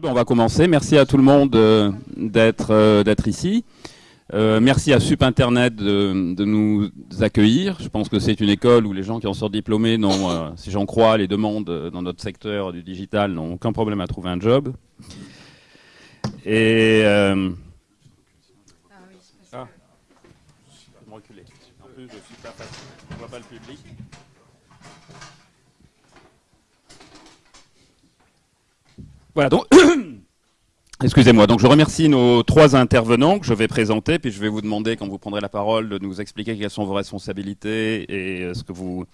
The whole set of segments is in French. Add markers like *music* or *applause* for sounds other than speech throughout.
Voilà, ben on va commencer. Merci à tout le monde euh, d'être euh, d'être ici. Euh, merci à Sup Internet de, de, nous accueillir. Je pense que c'est une école où les gens qui en sortent diplômés, n'ont, si j'en crois les demandes dans notre secteur du digital, n'ont aucun problème à trouver un job. Et ah, oui, ah. Je. En plus, suis pas facile. On voit pas le public. Voilà, donc, *coughs* excusez-moi, donc je remercie nos trois intervenants que je vais présenter, puis je vais vous demander, quand vous prendrez la parole, de nous expliquer quelles sont vos responsabilités et euh, ce que, vous,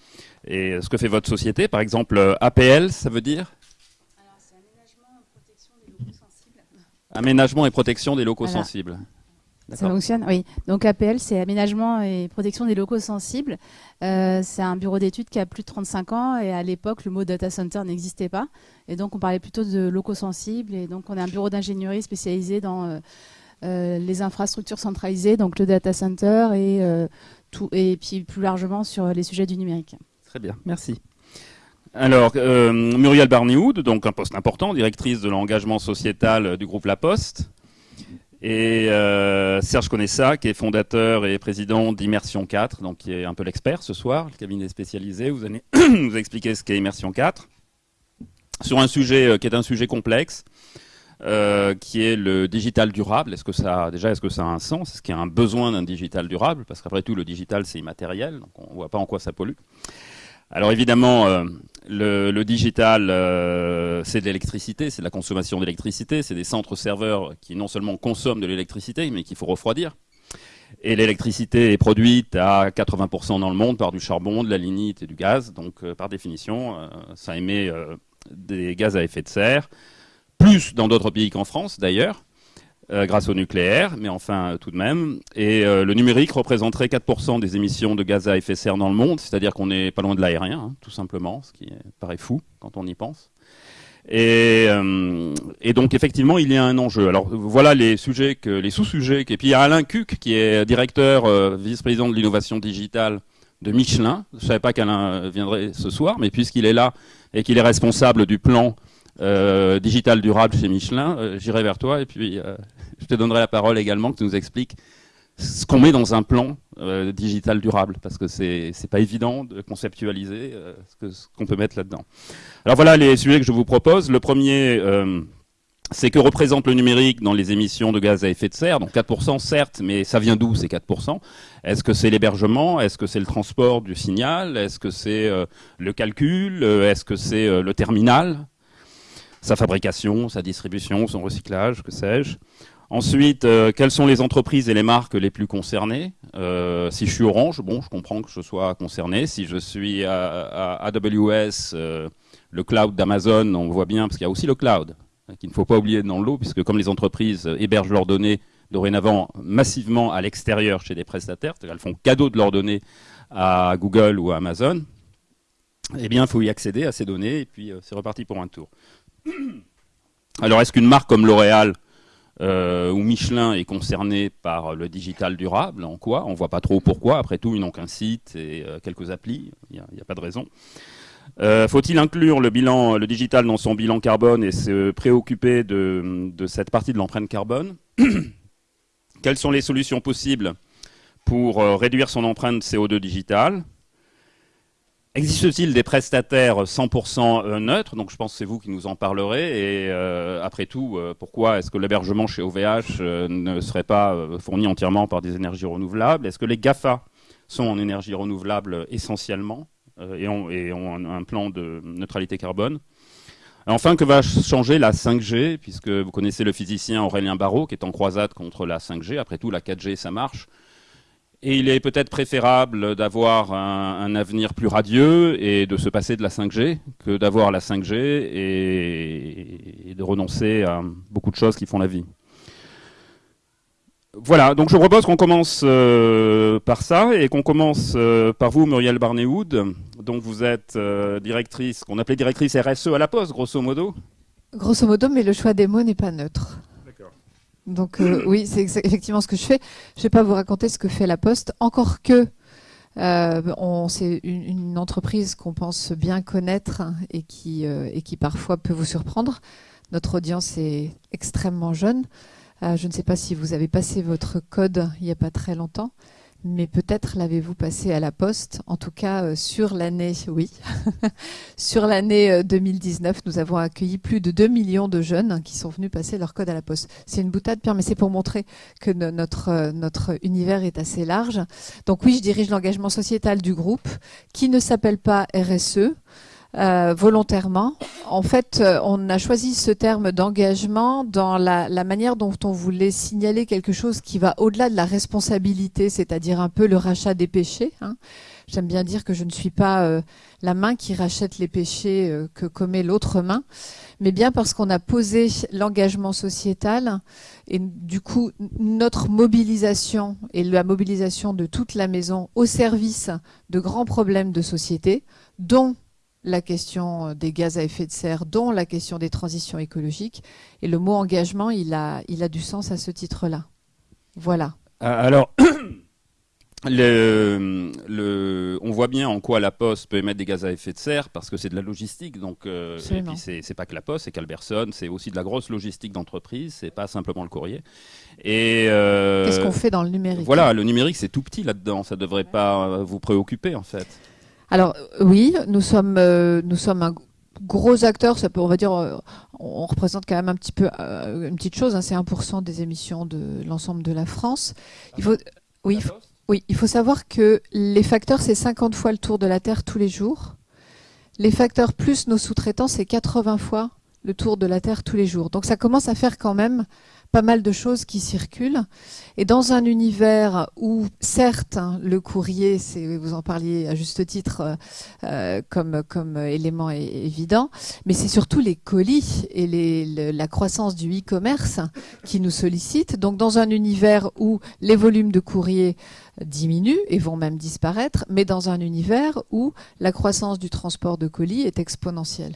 et ce que fait votre société. Par exemple, euh, APL, ça veut dire Alors, c'est aménagement et protection des locaux sensibles. Aménagement et protection des locaux Voilà. sensibles. Ça fonctionne Oui. Donc APL, c'est aménagement et protection des locaux sensibles. Euh, c'est un bureau d'études qui a plus de 35 ans et à l'époque, le mot data center n'existait pas. Et donc, on parlait plutôt de locaux sensibles. Et donc, on est un bureau d'ingénierie spécialisé dans euh, euh, les infrastructures centralisées, donc le data center et, tout, et puis plus largement sur les sujets du numérique. Très bien, merci. Alors, Muriel Barnéoud, donc un poste important, directrice de l'engagement sociétal du groupe La Poste. Et euh, Serge Conessa, qui est fondateur et président d'Immersion 4, donc qui est un peu l'expert ce soir, le cabinet spécialisé. Vous allez *clears throat* nous expliquer ce qu'est Immersion 4 sur un sujet euh, qui est un sujet complexe, euh, qui est le digital durable. Est-ce que ça, déjà, est-ce que ça a un sens? Est-ce qu'il y a un besoin d'un digital durable? Parce qu'après tout, le digital, c'est immatériel, donc on ne voit pas en quoi ça pollue. Alors évidemment, euh, le, digital, euh, c'est de l'électricité, c'est de la consommation d'électricité, c'est des centres serveurs qui non seulement consomment de l'électricité, mais qu'il faut refroidir. Et l'électricité est produite à 80% dans le monde par du charbon, de la lignite et du gaz. Donc euh, par définition, ça émet des gaz à effet de serre, plus dans d'autres pays qu'en France d'ailleurs. Euh, grâce au nucléaire, mais enfin euh, tout de même. Et euh, le numérique représenterait 4% des émissions de gaz à effet de serre dans le monde, c'est-à-dire qu'on n'est pas loin de l'aérien, hein, tout simplement, ce qui paraît fou quand on y pense. Et, donc effectivement, il y a un enjeu. Alors voilà les sujets, les sous-sujets. Et puis il y a Alain Cuc, qui est directeur, vice-président de l'innovation digitale de Michelin. Je ne savais pas qu'Alain viendrait ce soir, mais puisqu'il est là et qu'il est responsable du plan euh, digital durable chez Michelin, euh, j'irai vers toi et puis euh, *laughs* je te donnerai la parole également que tu nous expliques ce qu'on met dans un plan digital durable, parce que c'est pas évident de conceptualiser ce qu'on peut mettre là-dedans. Alors voilà les sujets que je vous propose. Le premier, c'est que représente le numérique dans les émissions de gaz à effet de serre. Donc 4% certes, mais ça vient d'où ces 4% Est-ce que c'est l'hébergement? Est-ce que c'est le transport du signal? Est-ce que c'est le calcul? Est-ce que c'est le terminal? Sa fabrication, sa distribution, son recyclage, que sais-je. Ensuite, euh, quelles sont les entreprises et les marques les plus concernées? Euh, Si je suis Orange, bon, je comprends que je sois concerné. Si je suis à, AWS, euh, le cloud d'Amazon, on voit bien, parce qu'il y a aussi le cloud, qu'il ne faut pas oublier dans l'eau, puisque comme les entreprises hébergent leurs données dorénavant massivement à l'extérieur chez des prestataires, elles font cadeau de leurs données à Google ou à Amazon, eh bien, il faut y accéder à ces données, et puis c'est reparti pour un tour. Alors, est-ce qu'une marque comme L'Oréal euh, ou Michelin est concernée par le digital durable? En quoi? On ne voit pas trop pourquoi. Après tout, ils n'ont qu'un site et euh, quelques applis. Il n'y a, pas de raison. Euh, Faut-il inclure le, digital dans son bilan carbone et se préoccuper de, cette partie de l'empreinte carbone? *coughs* Quelles sont les solutions possibles pour réduire son empreinte CO2 digitale Existe-t-il des prestataires 100% neutres? Donc je pense que c'est vous qui nous en parlerez. Et euh, après tout, euh, pourquoi est-ce que l'hébergement chez OVH euh, ne serait pas euh, fourni entièrement par des énergies renouvelables? Est-ce que les GAFA sont en énergie renouvelable essentiellement euh, et ont, un, un, plan de neutralité carbone? Enfin, que va changer la 5G Puisque vous connaissez le physicien Aurélien Barraud qui est en croisade contre la 5G. Après tout, la 4G, ça marche. Et il est peut-être préférable d'avoir un, avenir plus radieux et de se passer de la 5G que d'avoir la 5G et, de renoncer à beaucoup de choses qui font la vie. Voilà, donc je propose qu'on commence euh, par ça et qu'on commence euh, par vous, Muriel Barnéoud. Donc vous êtes euh, directrice, qu'on appelait directrice RSE à la Poste, grosso modo. Grosso modo, mais le choix des mots n'est pas neutre. Donc euh, *clears throat* oui, c'est effectivement ce que je fais. Je ne vais pas vous raconter ce que fait la Poste, encore que euh, c'est une, une, entreprise qu'on pense bien connaître et qui, euh, et qui parfois peut vous surprendre. notre audience est extrêmement jeune. je ne sais pas si vous avez passé votre code il n'y a pas très longtemps mais peut-être l'avez-vous passé à la poste. En tout cas, euh, sur l'année, oui, *laughs* sur l'année 2019, euh, nous avons accueilli plus de 2 millions de jeunes qui sont venus passer leur code à la poste. C'est une boutade, Pierre, mais c'est pour montrer que notre, euh, notre univers est assez large. Donc oui, je dirige l'engagement sociétal du groupe qui ne s'appelle pas RSE. Euh, volontairement. En fait, euh, on a choisi ce terme d'engagement dans la, manière dont on voulait signaler quelque chose qui va au-delà de la responsabilité, c'est-à-dire un peu le rachat des péchés. Hein. J'aime bien dire que je ne suis pas euh, la main qui rachète les péchés que commet l'autre main, mais bien parce qu'on a posé l'engagement sociétal et du coup notre mobilisation et la mobilisation de toute la maison au service de grands problèmes de société, dont la question des gaz à effet de serre, dont la question des transitions écologiques. Et le mot engagement, il a, il a du sens à ce titre-là. Voilà. Euh, alors, *coughs* le, on voit bien en quoi la Poste peut émettre des gaz à effet de serre parce que c'est de la logistique. Donc, euh, et puis c'est pas que la Poste, c'est qu'Alberson, c'est aussi de la grosse logistique d'entreprise. C'est pas simplement le courrier. Et euh, qu'est-ce qu'on fait dans le numérique? Voilà, le numérique c'est tout petit là-dedans. Ça devrait pas vous préoccuper en fait. Alors oui, nous sommes, euh, nous sommes un gros acteur, on va dire, euh, on représente quand même un petit peu euh, une petite chose, hein, c'est 1% des émissions de l'ensemble de la France. Oui, oui, il faut savoir que les facteurs, c'est 50 fois le tour de la Terre tous les jours. Les facteurs plus nos sous-traitants, c'est 80 fois le tour de la Terre tous les jours. Donc ça commence à faire quand même pas mal de choses qui circulent. Et dans un univers où, certes, hein, le courrier, vous en parliez à juste titre euh, euh, comme, comme élément évident, mais c'est surtout les colis et la croissance du e-commerce qui nous sollicitent. Donc dans un univers où les volumes de courrier diminuent et vont même disparaître, mais dans un univers où la croissance du transport de colis est exponentielle.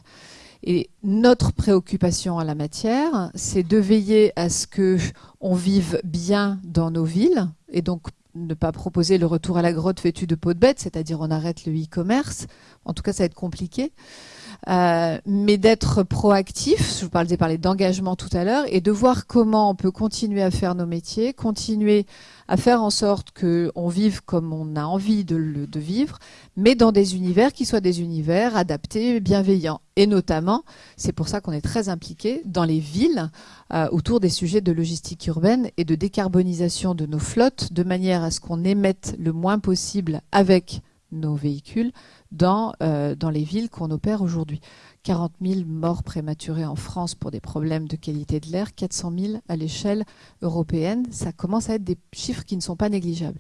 Et notre préoccupation en la matière, c'est de veiller à ce que on vive bien dans nos villes et donc ne pas proposer le retour à la grotte vêtue de peau de bête, c'est-à-dire on arrête le e-commerce. En tout cas, ça va être compliqué. Euh, mais d'être proactif, je vous parlais, parler d'engagement tout à l'heure, et de voir comment on peut continuer à faire nos métiers, continuer à faire en sorte qu'on vive comme on a envie de, vivre, mais dans des univers qui soient des univers adaptés, bienveillants. Et notamment, c'est pour ça qu'on est très impliqué dans les villes euh, autour des sujets de logistique urbaine et de décarbonisation de nos flottes, de manière à ce qu'on émette le moins possible avec nos véhicules dans, euh, dans les villes qu'on opère aujourd'hui. 40 000 morts prématurées en France pour des problèmes de qualité de l'air, 400 000 à l'échelle européenne. Ça commence à être des chiffres qui ne sont pas négligeables.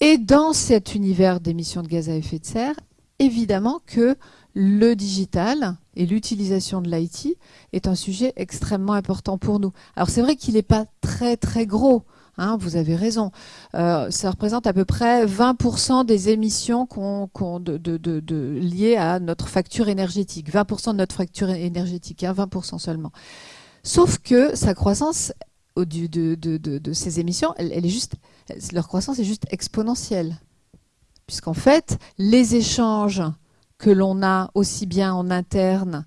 Et dans cet univers d'émissions de gaz à effet de serre, évidemment que le digital et l'utilisation de l'IT est un sujet extrêmement important pour nous. Alors c'est vrai qu'il n'est pas très très gros. Hein, vous avez raison. Euh, ça représente à peu près 20% des émissions liées à notre facture énergétique. 20% de notre facture énergétique, 20% hein, seulement. Sauf que sa croissance de, ces émissions, leur croissance est juste exponentielle. Puisqu'en fait, les échanges que l'on a aussi bien en interne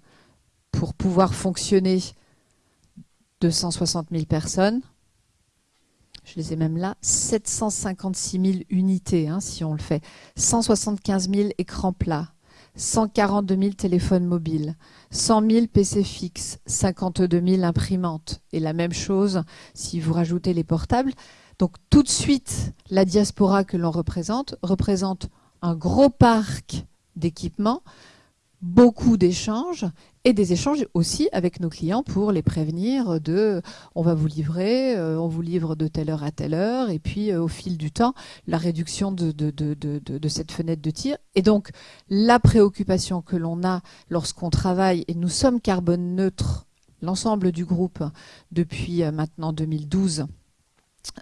pour pouvoir fonctionner 260 000 personnes, je les ai même là, 756 000 unités, hein, si on le fait, 175 000 écrans plats, 142 000 téléphones mobiles, 100 000 PC fixes, 52 000 imprimantes, et la même chose si vous rajoutez les portables. Donc tout de suite, la diaspora que l'on représente représente un gros parc d'équipements, beaucoup d'échanges et des échanges aussi avec nos clients pour les prévenir de on va vous livrer, euh, on vous livre de telle heure à telle heure, et puis euh, au fil du temps, la réduction de, de, de, de, cette fenêtre de tir. Et donc, la préoccupation que l'on a lorsqu'on travaille, et nous sommes carbone neutre, l'ensemble du groupe, depuis euh, maintenant 2012,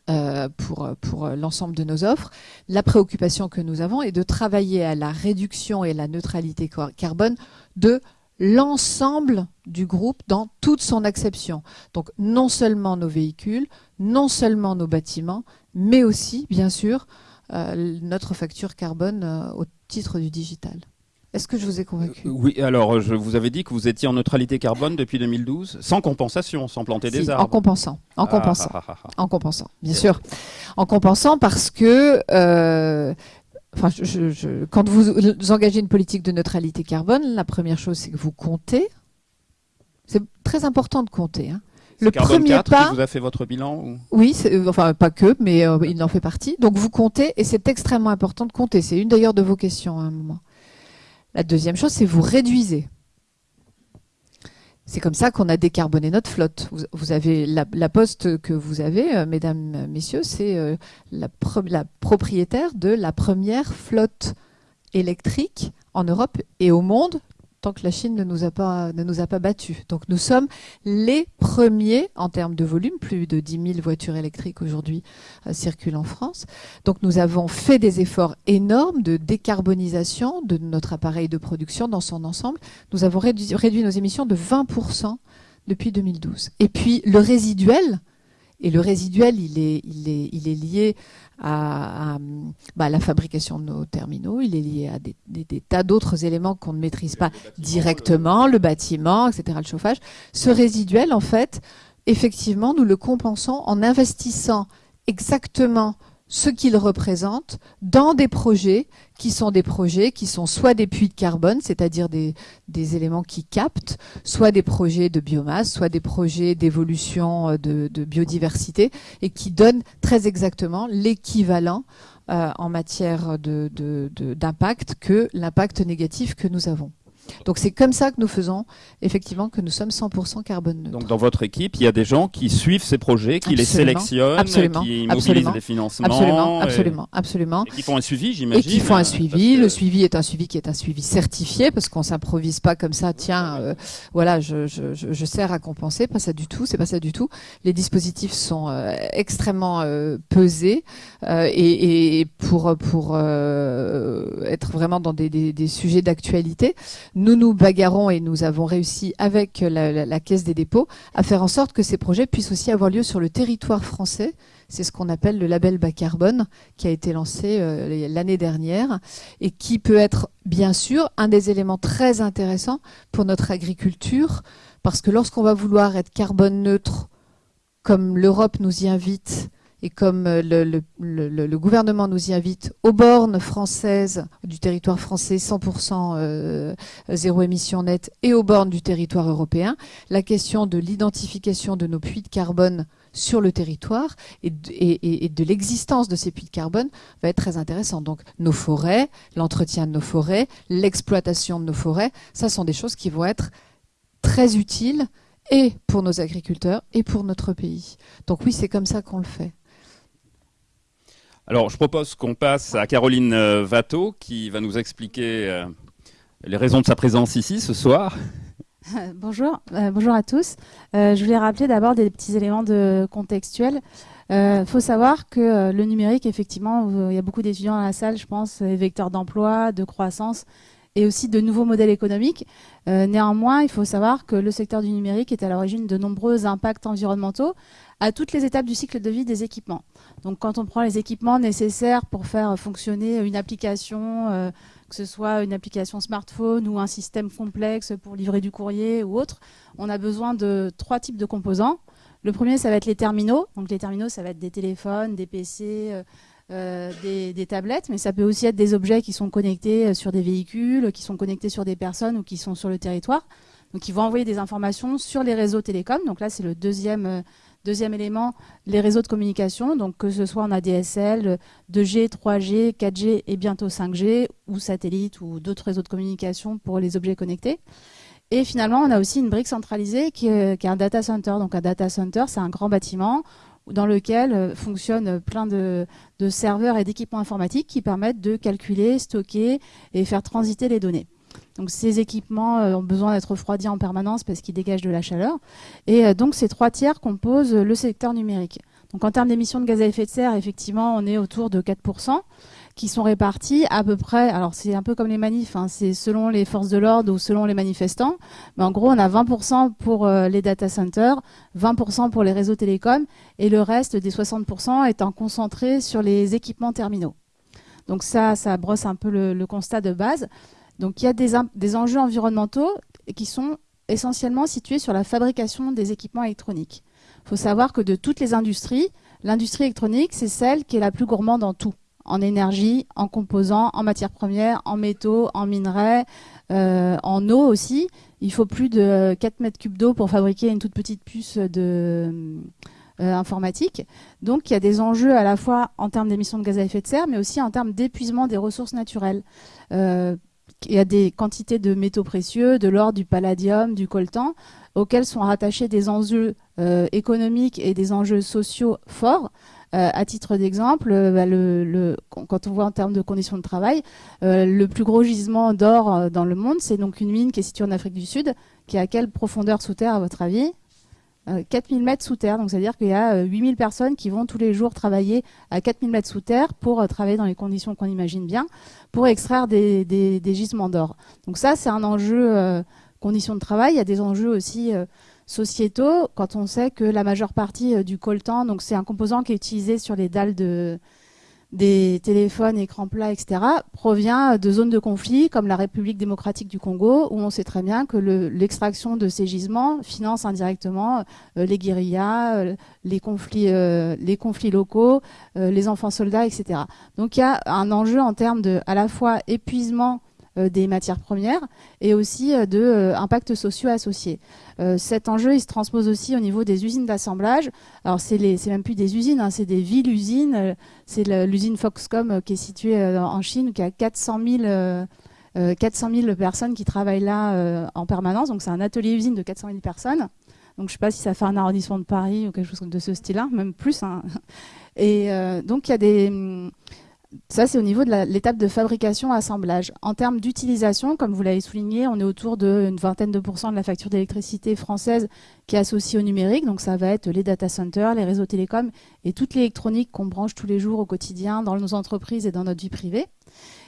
euh, pour, pour l'ensemble de nos offres. La préoccupation que nous avons est de travailler à la réduction et la neutralité carbone de l'ensemble du groupe dans toute son acception. Donc non seulement nos véhicules, non seulement nos bâtiments, mais aussi, bien sûr, euh, notre facture carbone euh, au titre du digital. Est-ce que je vous ai convaincu? Oui, alors je vous avais dit que vous étiez en neutralité carbone depuis 2012, sans compensation, sans planter des arbres. En compensant, en Ah, compensant, ah, ah, en compensant, bien sûr. En compensant parce que, euh, enfin, je- quand vous, vous engagez une politique de neutralité carbone, la première chose, c'est que vous comptez. C'est très important de compter. hein. Le Carbone premier 4 pas, qui vous a fait votre bilan ou- oui, euh, enfin pas que, mais euh, il en fait partie. Donc vous comptez, et c'est extrêmement important de compter. C'est une d'ailleurs de vos questions à un moment. La deuxième chose, c'est vous réduisez. C'est comme ça qu'on a décarboné notre flotte. Vous, avez la, poste que vous avez, euh, mesdames, messieurs, c'est euh, la propriétaire de la première flotte électrique en Europe et au monde, que la Chine ne nous a pas, ne nous a pas battus. Donc nous sommes les premiers en termes de volume, plus de 10 000 voitures électriques aujourd'hui euh, circulent en France. Donc nous avons fait des efforts énormes de décarbonisation de notre appareil de production dans son ensemble. Nous avons réduit, nos émissions de 20% depuis 2012. Et puis le résiduel, et le résiduel, il est lié à, à, bah, la fabrication de nos terminaux, il est lié à des, des- des tas d'autres éléments qu'on ne maîtrise pas directement, le bâtiment, etc., le chauffage. Ce résiduel, en fait, effectivement, nous le compensons en investissant exactement ce qu'il représente dans des projets qui sont des projets qui sont soit des puits de carbone, c'est-à-dire des, des éléments qui captent, soit des projets de biomasse, soit des projets d'évolution euh, de, biodiversité et qui donnent très exactement l'équivalent euh, en matière d'impact que l'impact négatif que nous avons. Donc c'est comme ça que nous faisons effectivement que nous sommes 100% carbone neutre. Donc dans votre équipe, il y a des gens qui suivent ces projets, qui les sélectionnent, Absolument. qui mobilisent Absolument. les financements. absolument, et- absolument, absolument. Et qui font un suivi, Et j'imagine. qui font un parce suivi. que- Le suivi est un suivi qui est un suivi certifié parce qu'on s'improvise pas comme ça. Tiens, euh, voilà, je, je, je, je sers à compenser. Pas ça du tout. C'est pas ça du tout. Les dispositifs sont euh, extrêmement euh, pesés et, et pour pour être vraiment dans des, des, des sujets d'actualité, nous nous bagarrons et nous avons réussi avec la, la- la Caisse des dépôts à faire en sorte que ces projets puissent aussi avoir lieu sur le territoire français. C'est ce qu'on appelle le label bas carbone qui a été lancé euh, l'année dernière et qui peut être bien sûr un des éléments très intéressants pour notre agriculture parce que lorsqu'on va vouloir être carbone neutre comme l'Europe nous y invite et comme euh, le, gouvernement nous y invite aux bornes françaises du territoire français 100% euh, zéro émission nette et aux bornes du territoire européen, la question de l'identification de nos puits de carbone sur le territoire et de, l'existence de ces puits de carbone va être très intéressant. Donc nos forêts, l'entretien de nos forêts, l'exploitation de nos forêts, ça sont des choses qui vont être très utiles et pour nos agriculteurs et pour notre pays. Donc oui, c'est comme ça qu'on le fait. Alors, je propose qu'on passe à Caroline euh, Watteau, qui va nous expliquer euh, les raisons de sa présence ici ce soir. *laughs* bonjour, euh, bonjour à tous. Je voulais rappeler d'abord des petits éléments de contextuels. Il faut savoir que le numérique, effectivement, il y a beaucoup d'étudiants dans la salle, je pense, est vecteur d'emploi, de croissance et aussi de nouveaux modèles économiques. Néanmoins, il faut savoir que le secteur du numérique est à l'origine de nombreux impacts environnementaux à toutes les étapes du cycle de vie des équipements. Donc quand on prend les équipements nécessaires pour faire fonctionner une application, euh, que ce soit une application smartphone ou un système complexe pour livrer du courrier ou autre, on a besoin de trois types de composants. Le premier, ça va être les terminaux. Donc les terminaux, ça va être des téléphones, des PC, euh, euh, des, des tablettes, mais ça peut aussi être des objets qui sont connectés sur des véhicules, qui sont connectés sur des personnes ou qui sont sur le territoire. Donc ils vont envoyer des informations sur les réseaux télécoms. Donc là, c'est le deuxième, deuxième élément, les réseaux de communication. Donc que ce soit en ADSL, 2G, 3G, 4G et bientôt 5G, ou satellite ou d'autres réseaux de communication pour les objets connectés. Et finalement, on a aussi une brique centralisée qui est, un data center. Donc un data center, c'est un grand bâtiment dans lequel euh, fonctionnent plein de serveurs et d'équipements informatiques qui permettent de calculer, stocker et faire transiter les données. Donc ces équipements euh, ont besoin d'être refroidis en permanence parce qu'ils dégagent de la chaleur. Et euh, donc ces trois tiers composent le secteur numérique. Donc en termes d'émissions de gaz à effet de serre, effectivement, on est autour de 4% qui sont répartis à peu près, alors c'est un peu comme les manifs, hein, c'est selon les forces de l'ordre ou selon les manifestants, mais en gros on a 20% pour euh, les data centers, 20% pour les réseaux télécoms et le reste des 60% étant concentré sur les équipements terminaux. Donc ça, ça brosse un peu le, le constat de base. Donc il y a des, enjeux environnementaux qui sont essentiellement situés sur la fabrication des équipements électroniques. Il faut savoir que de toutes les industries, l'industrie électronique, c'est celle qui est la plus gourmande en tout en énergie, en composants, en matières premières, en métaux, en minerais, euh, en eau aussi. Il faut plus de 4 mètres cubes d'eau pour fabriquer une toute petite puce de euh, informatique. Donc il y a des enjeux à la fois en termes d'émissions de gaz à effet de serre, mais aussi en termes d'épuisement des ressources naturelles. Euh, il y a des quantités de métaux précieux, de l'or, du palladium, du coltan, auxquels sont rattachés des enjeux économiques et des enjeux sociaux forts. Euh, à titre d'exemple, euh, bah, quand on voit en termes de conditions de travail, euh, le plus gros gisement d'or dans le monde, c'est donc une mine qui est située en Afrique du Sud, qui est à quelle profondeur sous terre à votre avis? 4000 mètres sous terre, donc c'est-à-dire qu'il y a 8000 personnes qui vont tous les jours travailler à 4000 mètres sous terre pour travailler dans les conditions qu'on imagine bien, pour extraire des, gisements d'or. Donc ça, c'est un enjeu conditions de travail. Il y a des enjeux aussi sociétaux, quand on sait que la majeure partie euh, du coltan, donc c'est un composant qui est utilisé sur les dalles de, des téléphones, écrans plats, etc., provient de zones de conflit comme la République démocratique du Congo, où on sait très bien que l'extraction de ces gisements finance indirectement euh, les guérillas, euh, les, conflits, les conflits locaux, les enfants soldats, etc. Donc il y a un enjeu en termes de à la fois épuisement des matières premières et aussi de impacts sociaux associés. Euh, cet enjeu, il se transpose aussi au niveau des usines d'assemblage. Alors, c'est même plus des usines, hein, c'est des villes-usines. Euh, c'est l'usine Foxcom euh, qui est située en Chine, qui a 400 000, 400 000 personnes qui travaillent là en permanence. Donc, c'est un atelier-usine de 400 000 personnes. Donc, je ne sais pas si ça fait un arrondissement de Paris ou quelque chose de ce style-là, même plus. Hein. Et donc, il y a des ça, c'est au niveau de l'étape de fabrication-assemblage. En termes d'utilisation, comme vous l'avez souligné, on est autour d'une vingtaine de pourcents de la facture d'électricité française qui est associée au numérique. Donc, ça va être les data centers, les réseaux télécoms et toute l'électronique qu'on branche tous les jours au quotidien dans nos entreprises et dans notre vie privée.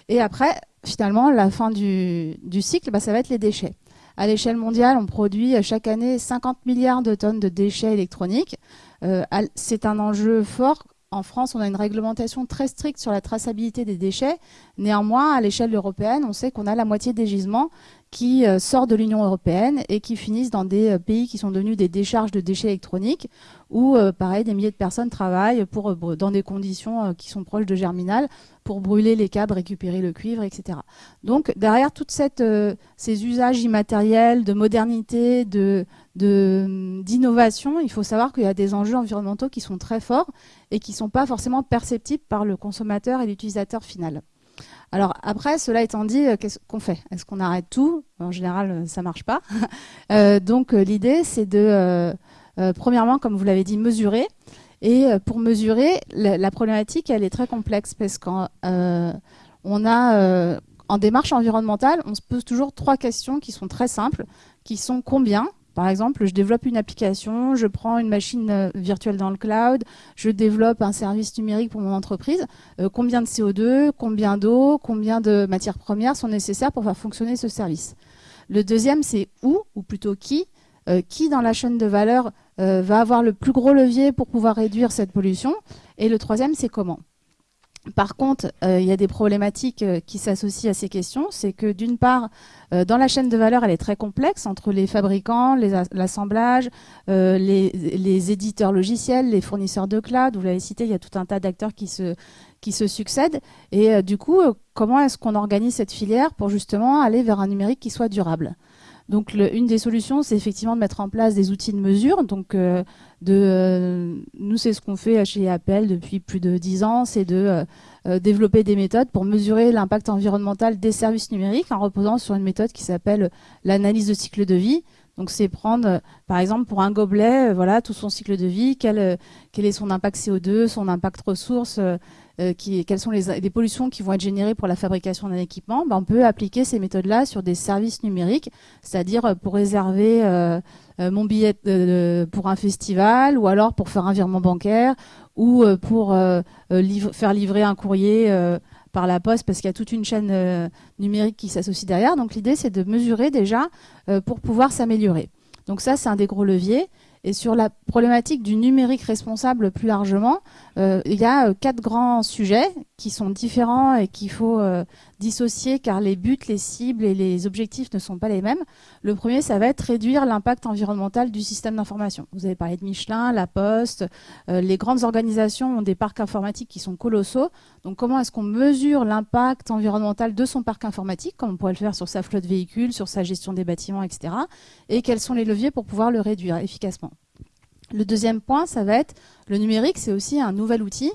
Et après, finalement, la fin du, cycle, bah, ça va être les déchets. À l'échelle mondiale, on produit chaque année 50 milliards de tonnes de déchets électroniques. Euh, c'est un enjeu fort en France, on a une réglementation très stricte sur la traçabilité des déchets. Néanmoins, à l'échelle européenne, on sait qu'on a la moitié des gisements qui euh, sortent de l'Union européenne et qui finissent dans des euh, pays qui sont devenus des décharges de déchets électroniques où, euh, pareil, des milliers de personnes travaillent dans des conditions qui sont proches de germinal pour brûler les câbles, récupérer le cuivre, etc. Donc, derrière toutes ces usages immatériels, de modernité, de, d'innovation, il faut savoir qu'il y a des enjeux environnementaux qui sont très forts et qui ne sont pas forcément perceptibles par le consommateur et l'utilisateur final. Alors après, cela étant dit, euh, qu'est-ce qu'on fait? Est-ce qu'on arrête tout? En général, euh, ça marche pas. *laughs* Euh, donc l'idée, c'est de, premièrement, comme vous l'avez dit, mesurer. Et pour mesurer, la, problématique, elle est très complexe parce qu'on on a, en démarche environnementale, on se pose toujours trois questions qui sont très simples, qui sont combien par exemple, je développe une application, je prends une machine euh, virtuelle dans le cloud, je développe un service numérique pour mon entreprise. Euh, combien de CO2, combien d'eau, combien de matières premières sont nécessaires pour faire fonctionner ce service? Le deuxième, c'est où, ou plutôt qui, euh, qui dans la chaîne de valeur va avoir le plus gros levier pour pouvoir réduire cette pollution? Et le troisième, c'est comment? Par contre, euh, il y a des problématiques euh, qui s'associent à ces questions. C'est que d'une part, euh, dans la chaîne de valeur, elle est très complexe entre les fabricants, l'assemblage, les, éditeurs logiciels, les fournisseurs de cloud. Vous l'avez cité, il y a tout un tas d'acteurs qui se, qui se succèdent. Et du coup, comment est-ce qu'on organise cette filière pour justement aller vers un numérique qui soit durable? Donc une des solutions, c'est effectivement de mettre en place des outils de mesure. Donc euh, de, euh, nous, c'est ce qu'on fait chez Apple depuis plus de dix ans, c'est de euh, développer des méthodes pour mesurer l'impact environnemental des services numériques en reposant sur une méthode qui s'appelle l'analyse de cycle de vie. Donc c'est prendre, par exemple, pour un gobelet, voilà, tout son cycle de vie, quel, quel est son impact CO2, son impact ressources, euh, quelles sont les, pollutions qui vont être générées pour la fabrication d'un équipement, ben, on peut appliquer ces méthodes-là sur des services numériques, c'est-à-dire euh, pour réserver euh, mon billet pour un festival, ou alors pour faire un virement bancaire, ou pour faire livrer un courrier par la poste, parce qu'il y a toute une chaîne numérique qui s'associe derrière. Donc l'idée, c'est de mesurer déjà pour pouvoir s'améliorer. Donc ça, c'est un des gros leviers. Et sur la problématique du numérique responsable plus largement, euh, il y a euh, quatre grands sujets qui sont différents et qu'il faut euh, dissocier car les buts, les cibles et les objectifs ne sont pas les mêmes. Le premier, ça va être réduire l'impact environnemental du système d'information. Vous avez parlé de Michelin, La Poste, les grandes organisations ont des parcs informatiques qui sont colossaux. Donc comment est-ce qu'on mesure l'impact environnemental de son parc informatique, comme on pourrait le faire sur sa flotte véhicule, sur sa gestion des bâtiments, etc. Et quels sont les leviers pour pouvoir le réduire efficacement? Le deuxième point, ça va être le numérique, c'est aussi un nouvel outil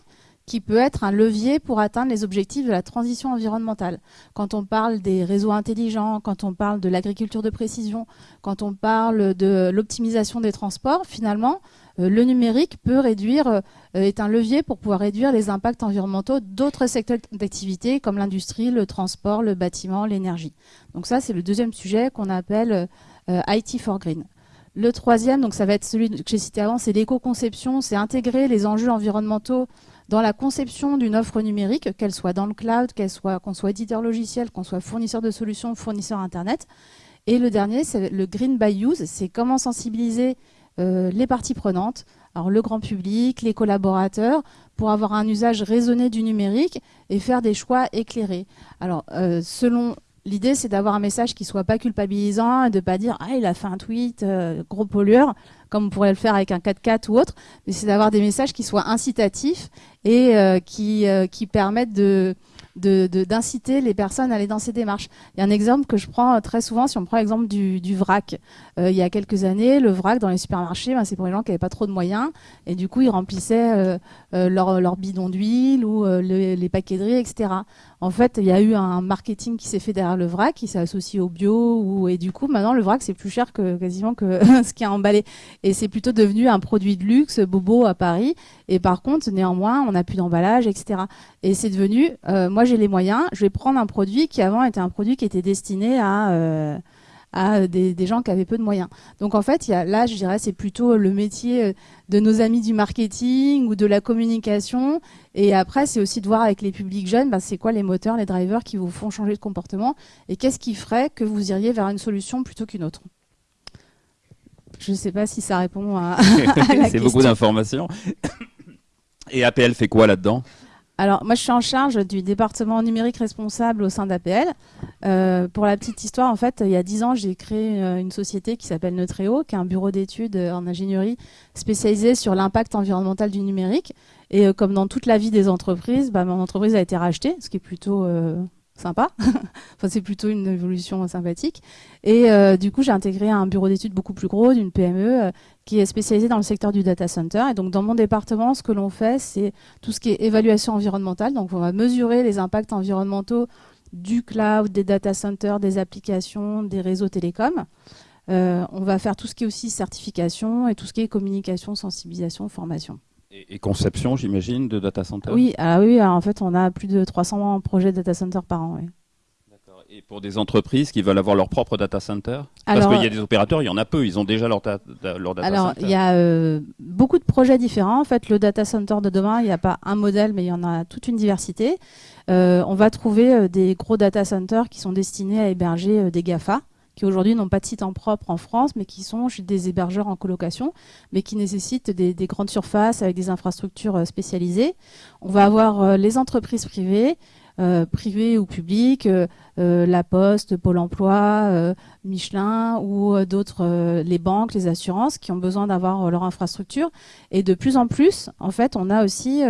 qui peut être un levier pour atteindre les objectifs de la transition environnementale. Quand on parle des réseaux intelligents, quand on parle de l'agriculture de précision, quand on parle de l'optimisation des transports, finalement, euh, le numérique peut réduire, euh, est un levier pour pouvoir réduire les impacts environnementaux d'autres secteurs d'activité comme l'industrie, le transport, le bâtiment, l'énergie. Donc ça, c'est le deuxième sujet qu'on appelle euh, IT for Green. Le troisième, donc ça va être celui que j'ai cité avant, c'est l'éco-conception, c'est intégrer les enjeux environnementaux dans la conception d'une offre numérique, qu'elle soit dans le cloud, qu'elle soit qu'on soit éditeur logiciel, qu'on soit fournisseur de solutions, fournisseur internet. Et le dernier, c'est le green by use, c'est comment sensibiliser euh, les parties prenantes, alors le grand public, les collaborateurs, pour avoir un usage raisonné du numérique et faire des choix éclairés. Alors, euh, selon L'idée, c'est d'avoir un message qui soit pas culpabilisant et de pas dire ah il a fait un tweet euh, gros pollueur comme on pourrait le faire avec un 4x4 ou autre, mais c'est d'avoir des messages qui soient incitatifs et euh, qui euh, qui permettent de d'inciter de, les personnes à aller dans ces démarches. Il y a un exemple que je prends très souvent, si on prend l'exemple du, vrac. il y a quelques années, le vrac dans les supermarchés, ben, c'est pour les gens qui n'avaient pas trop de moyens, et du coup, ils remplissaient leur, leur bidon d'huile ou les paquets etc. En fait, il y a eu un marketing qui s'est fait derrière le vrac, qui s'est associé au bio, et du coup, maintenant, le vrac, c'est plus cher que quasiment que *laughs* ce qui a emballé. Et c'est plutôt devenu un produit de luxe, bobo à Paris. Et par contre, néanmoins, on n'a plus d'emballage, etc. Et c'est devenu, euh, moi j'ai les moyens, je vais prendre un produit qui avant était un produit qui était destiné à... Euh, à des, gens qui avaient peu de moyens. Donc en fait, il y a, là, je dirais, c'est plutôt le métier euh, de nos amis du marketing ou de la communication. Et après, c'est aussi de voir avec les publics jeunes, ben, c'est quoi les moteurs, les drivers qui vous font changer de comportement et qu'est-ce qui ferait que vous iriez vers une solution plutôt qu'une autre. Je ne sais pas si ça répond à, *laughs* à la question. C'est beaucoup d'informations. Et APL fait quoi là-dedans? Alors, moi, je suis en charge du département numérique responsable au sein d'APL. Euh, pour la petite histoire, en fait, il y a dix ans, j'ai créé euh, une société qui s'appelle Neutreo, qui est un bureau d'études euh, en ingénierie spécialisé sur l'impact environnemental du numérique. Et comme dans toute la vie des entreprises, bah, mon entreprise a été rachetée, ce qui est plutôt sympa. *laughs* c'est plutôt une évolution sympathique. Et euh, du coup, j'ai intégré un bureau d'études beaucoup plus gros, d'une PME, euh, qui est spécialisé dans le secteur du data center. Et donc, dans mon département, ce que l'on fait, c'est tout ce qui est évaluation environnementale. Donc, on va mesurer les impacts environnementaux du cloud, des data centers, des applications, des réseaux télécoms. Euh, on va faire tout ce qui est aussi certification et tout ce qui est communication, sensibilisation, formation. Et, conception, j'imagine, de data center? Oui, ah oui en fait, on a plus de 300 projets de data center par an. Et pour des entreprises qui veulent avoir leur propre data center? Parce qu'il y a des opérateurs, il y en a peu, ils ont déjà leur, leur data alors, il y a euh, beaucoup de projets différents. En fait, le data center de demain, il n'y a pas un modèle, mais il y en a toute une diversité. Euh, on va trouver euh, des gros data centers qui sont destinés à héberger des GAFA qui aujourd'hui n'ont pas de site en propre en France, mais qui sont des hébergeurs en colocation, mais qui nécessitent des, grandes surfaces avec des infrastructures euh, spécialisées. On va avoir euh, les entreprises privées, euh, privées ou publiques, La Poste, Pôle Emploi, Michelin ou d'autres, les banques, les assurances, qui ont besoin d'avoir leur infrastructure. Et de plus en plus, en fait, on a aussi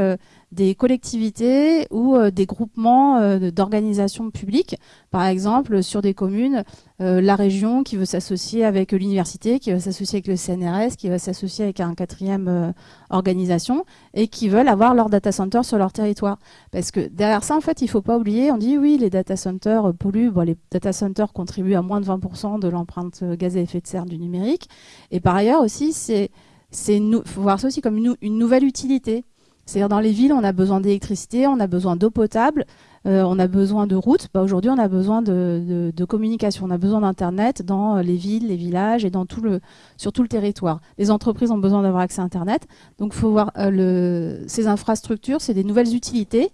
des collectivités ou euh, des groupements euh, d'organisations publiques. Par exemple, sur des communes, euh, la région qui veut s'associer avec l'université, qui veut s'associer avec le CNRS, qui veut s'associer avec un quatrième organisation et qui veulent avoir leur data center sur leur territoire. Parce que derrière ça, en fait, il faut pas oublier, on dit oui, les data centers polluent. Les data centers contribuent à moins de 20% de l'empreinte gaz à effet de serre du numérique. Et par ailleurs aussi, c'est c'est faut voir ça aussi comme une nouvelle utilité. C'est-à-dire dans les villes, on a besoin d'électricité, on a besoin d'eau potable, euh, on a besoin de routes. Bah, Aujourd'hui, on a besoin de, communication, on a besoin d'Internet dans les villes, les villages et dans tout le, sur tout le territoire. Les entreprises ont besoin d'avoir accès à Internet. Donc, il faut voir euh, le, ces infrastructures, c'est des nouvelles utilités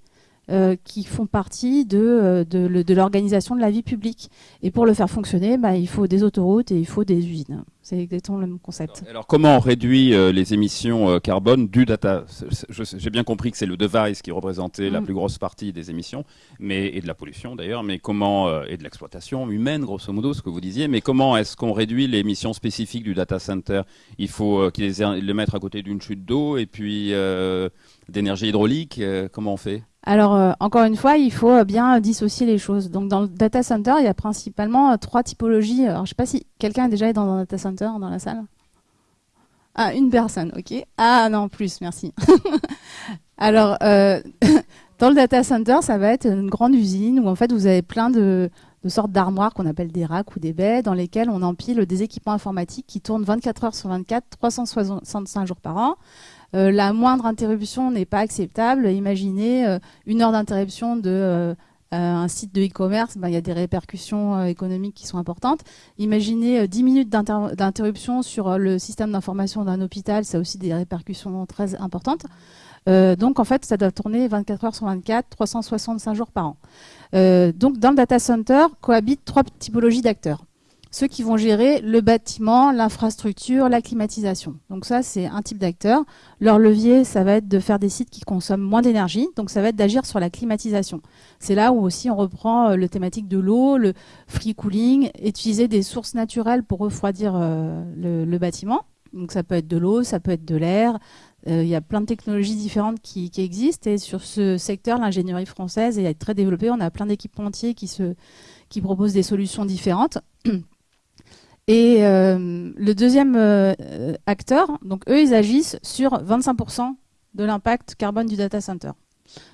euh, qui font partie de, euh, de, de l'organisation de la vie publique. Et pour le faire fonctionner, bah, il faut des autoroutes et il faut des usines. C'est exactement le même concept. Alors, comment on réduit euh, les émissions carbone du data? J'ai bien compris que c'est le device qui représentait la mm. plus grosse partie des émissions, mais et de la pollution d'ailleurs, mais comment et de l'exploitation humaine, grosso modo, ce que vous disiez. Mais comment est-ce qu'on réduit les émissions spécifiques du data center? Il faut qu'ils les, mettre à côté d'une chute d'eau et puis d'énergie hydraulique. comment on fait? Alors, euh, encore une fois, il faut bien dissocier les choses. Donc, dans le data center, il y a principalement euh, trois typologies. Alors, je ne sais pas si quelqu'un est déjà dans un data center dans la salle. Ah, une personne, ok. Ah non, plus, merci. *laughs* Alors, euh, *laughs* dans le data center, ça va être une grande usine où en fait vous avez plein de sortes d'armoires qu'on appelle des racks ou des baies dans lesquelles on empile des équipements informatiques qui tournent 24 heures sur 24, 365 jours par an. Euh, la moindre interruption n'est pas acceptable. Imaginez euh, une heure d'interruption de euh, un site de e-commerce, ben, il y a des répercussions économiques qui sont importantes. Imaginez 10 minutes d'interruption sur le système d'information d'un hôpital, ça a aussi des répercussions très importantes. donc en fait, ça doit tourner 24 heures sur 24, 365 jours par an. donc dans le data center cohabitent trois typologies d'acteurs ceux qui vont gérer le bâtiment, l'infrastructure, la climatisation. Donc ça, c'est un type d'acteur. Leur levier, ça va être de faire des sites qui consomment moins d'énergie, donc ça va être d'agir sur la climatisation. C'est là où aussi on reprend euh, le thématique de l'eau, le free cooling, utiliser des sources naturelles pour refroidir euh, le, bâtiment. Donc ça peut être de l'eau, ça peut être de l'air. Euh, il y a plein de technologies différentes qui, qui existent et sur ce secteur, l'ingénierie française est très développée. On a plein d'équipementiers qui, qui proposent des solutions différentes. *clears throat* Et euh, le deuxième euh, acteur, donc eux, ils agissent sur 25% de l'impact carbone du data center.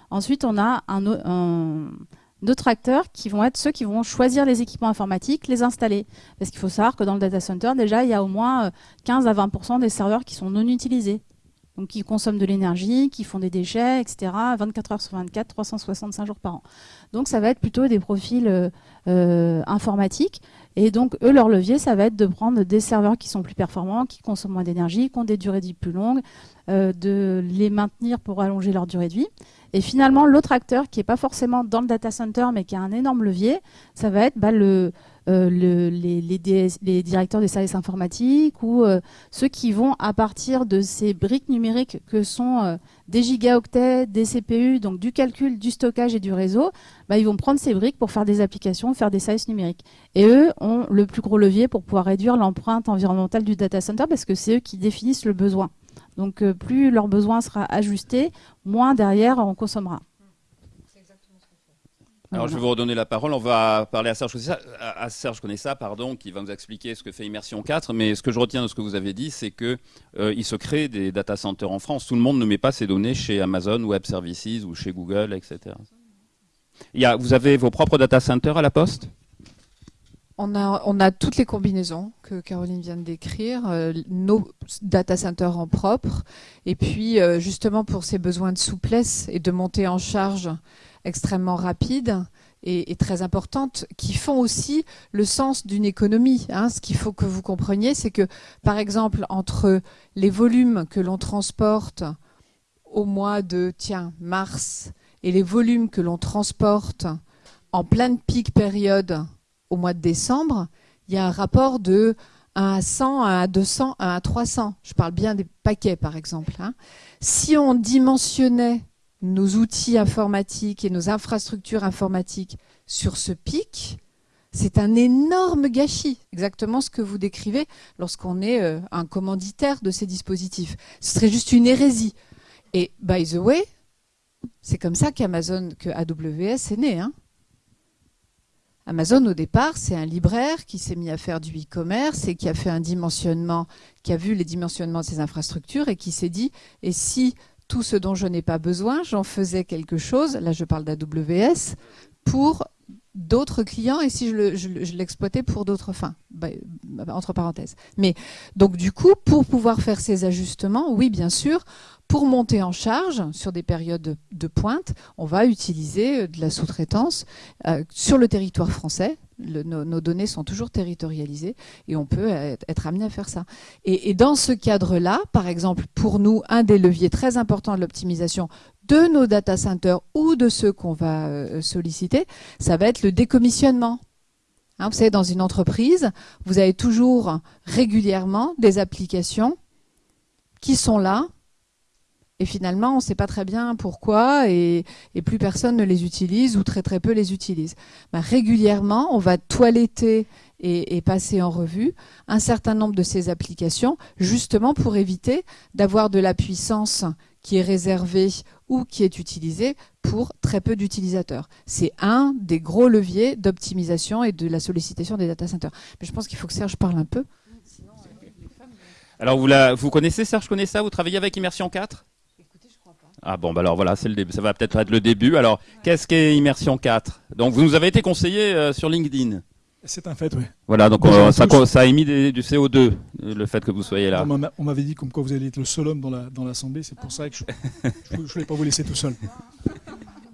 Ensuite, on a un, un, d'autres acteurs qui vont être ceux qui vont choisir les équipements informatiques, les installer. Parce qu'il faut savoir que dans le data center, déjà, il y a au moins 15 euh, à 20% des serveurs qui sont non utilisés. Donc qui consomment de l'énergie, qui font des déchets, etc. 24 heures sur 24, 365 jours par an. Donc ça va être plutôt des profils informatiques et donc, eux, leur levier, ça va être de prendre des serveurs qui sont plus performants, qui consomment moins d'énergie, qui ont des durées de vie plus longues, euh, de les maintenir pour allonger leur durée de vie. Et finalement, l'autre acteur qui n'est pas forcément dans le data center, mais qui a un énorme levier, ça va être bah, le, euh, les, les, directeurs des services informatiques ou euh, ceux qui vont, à partir de ces briques numériques que sont euh, des gigaoctets, des CPU, donc du calcul, du stockage et du réseau, bah, ils vont prendre ces briques pour faire des applications, faire des services numériques. Et eux ont le plus gros levier pour pouvoir réduire l'empreinte environnementale du data center parce que c'est eux qui définissent le besoin. Donc plus leur besoin sera ajusté, moins derrière on consommera. Alors, je vais vous redonner la parole. On va parler à Serge Conessa, à Serge pardon, qui va nous expliquer ce que fait Immersion 4. Mais ce que je retiens de ce que vous avez dit, c'est qu'il euh, se crée des data centers en France. Tout le monde ne met pas ses données chez Amazon Web Services ou chez Google, etc. Il y a, vous avez vos propres data centers à la Poste? On a, on a toutes les combinaisons que Caroline vient de décrire, euh, nos data centers en propre, et puis euh, justement pour ces besoins de souplesse et de montée en charge extrêmement rapides et, très importantes qui font aussi le sens d'une économie. Hein. Ce qu'il faut que vous compreniez, c'est que, par exemple, entre les volumes que l'on transporte au mois de tiens, mars et les volumes que l'on transporte en pleine pic période au mois de décembre, il y a un rapport de 1 à 100, 1 à 200, 1 à 300. Je parle bien des paquets, par exemple. Hein. Si on dimensionnait nos outils informatiques et nos infrastructures informatiques sur ce pic, c'est un énorme gâchis, exactement ce que vous décrivez lorsqu'on est euh, un commanditaire de ces dispositifs. Ce serait juste une hérésie. Et by the way, c'est comme ça qu'Amazon, que AWS est né. Hein. Amazon, au départ, c'est un libraire qui s'est mis à faire du e-commerce et qui a fait un dimensionnement, qui a vu les dimensionnements de ses infrastructures et qui s'est dit, et si tout ce dont je n'ai pas besoin, j'en faisais quelque chose, là je parle d'AWS, pour d'autres clients et si je l'exploitais pour d'autres fins, bah, entre parenthèses. Mais donc du coup, pour pouvoir faire ces ajustements, oui bien sûr, pour monter en charge sur des périodes de, pointe, on va utiliser euh, de la sous-traitance euh, sur le territoire français. nos, données sont toujours territorialisées et on peut être, amené à faire ça. Et, dans ce cadre-là, par exemple, pour nous, un des leviers très importants de l'optimisation de nos data centers ou de ceux qu'on va euh, solliciter, ça va être le décommissionnement. Hein, vous savez, dans une entreprise, vous avez toujours régulièrement des applications qui sont là, et finalement, on ne sait pas très bien pourquoi, et, plus personne ne les utilise, ou très très peu les utilise. Ben, régulièrement, on va toiletter et, passer en revue un certain nombre de ces applications, justement pour éviter d'avoir de la puissance qui est réservée ou qui est utilisée pour très peu d'utilisateurs. C'est un des gros leviers d'optimisation et de la sollicitation des data centers. Mais je pense qu'il faut que Serge parle un peu. Alors vous, vous connaissez Serge connaissez ça Vous travaillez avec Immersion 4 ah bon, bah alors voilà, c'est le ça va peut-être être le début. Alors, qu'est-ce qu'est Immersion 4 Donc, vous nous avez été conseillé euh, sur LinkedIn. C'est un fait, oui. Voilà, donc ça, ça, a émis du CO2, euh, le fait que vous soyez là. On m'avait dit comme quoi vous allez être le seul homme dans l'Assemblée, c'est pour ça que je ne voulais pas vous laisser tout seul.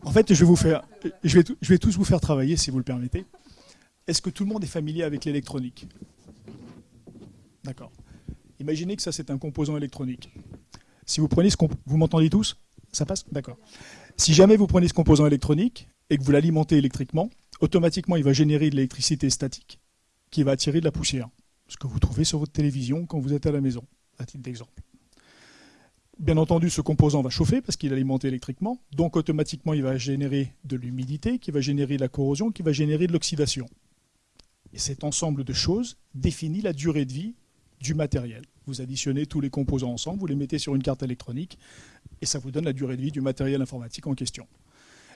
En fait, je vais, vous faire, je, vais, je vais tous vous faire travailler, si vous le permettez. Est-ce que tout le monde est familier avec l'électronique? D'accord. Imaginez que ça, c'est un composant électronique. Si vous prenez ce Vous m'entendez tous? Ça passe D'accord. Si jamais vous prenez ce composant électronique et que vous l'alimentez électriquement, automatiquement, il va générer de l'électricité statique qui va attirer de la poussière. Ce que vous trouvez sur votre télévision quand vous êtes à la maison, à titre d'exemple. Bien entendu, ce composant va chauffer parce qu'il est alimenté électriquement, donc automatiquement il va générer de l'humidité, qui va générer de la corrosion, qui va générer de l'oxydation. Et cet ensemble de choses définit la durée de vie du matériel. Vous additionnez tous les composants ensemble, vous les mettez sur une carte électronique, et ça vous donne la durée de vie du matériel informatique en question.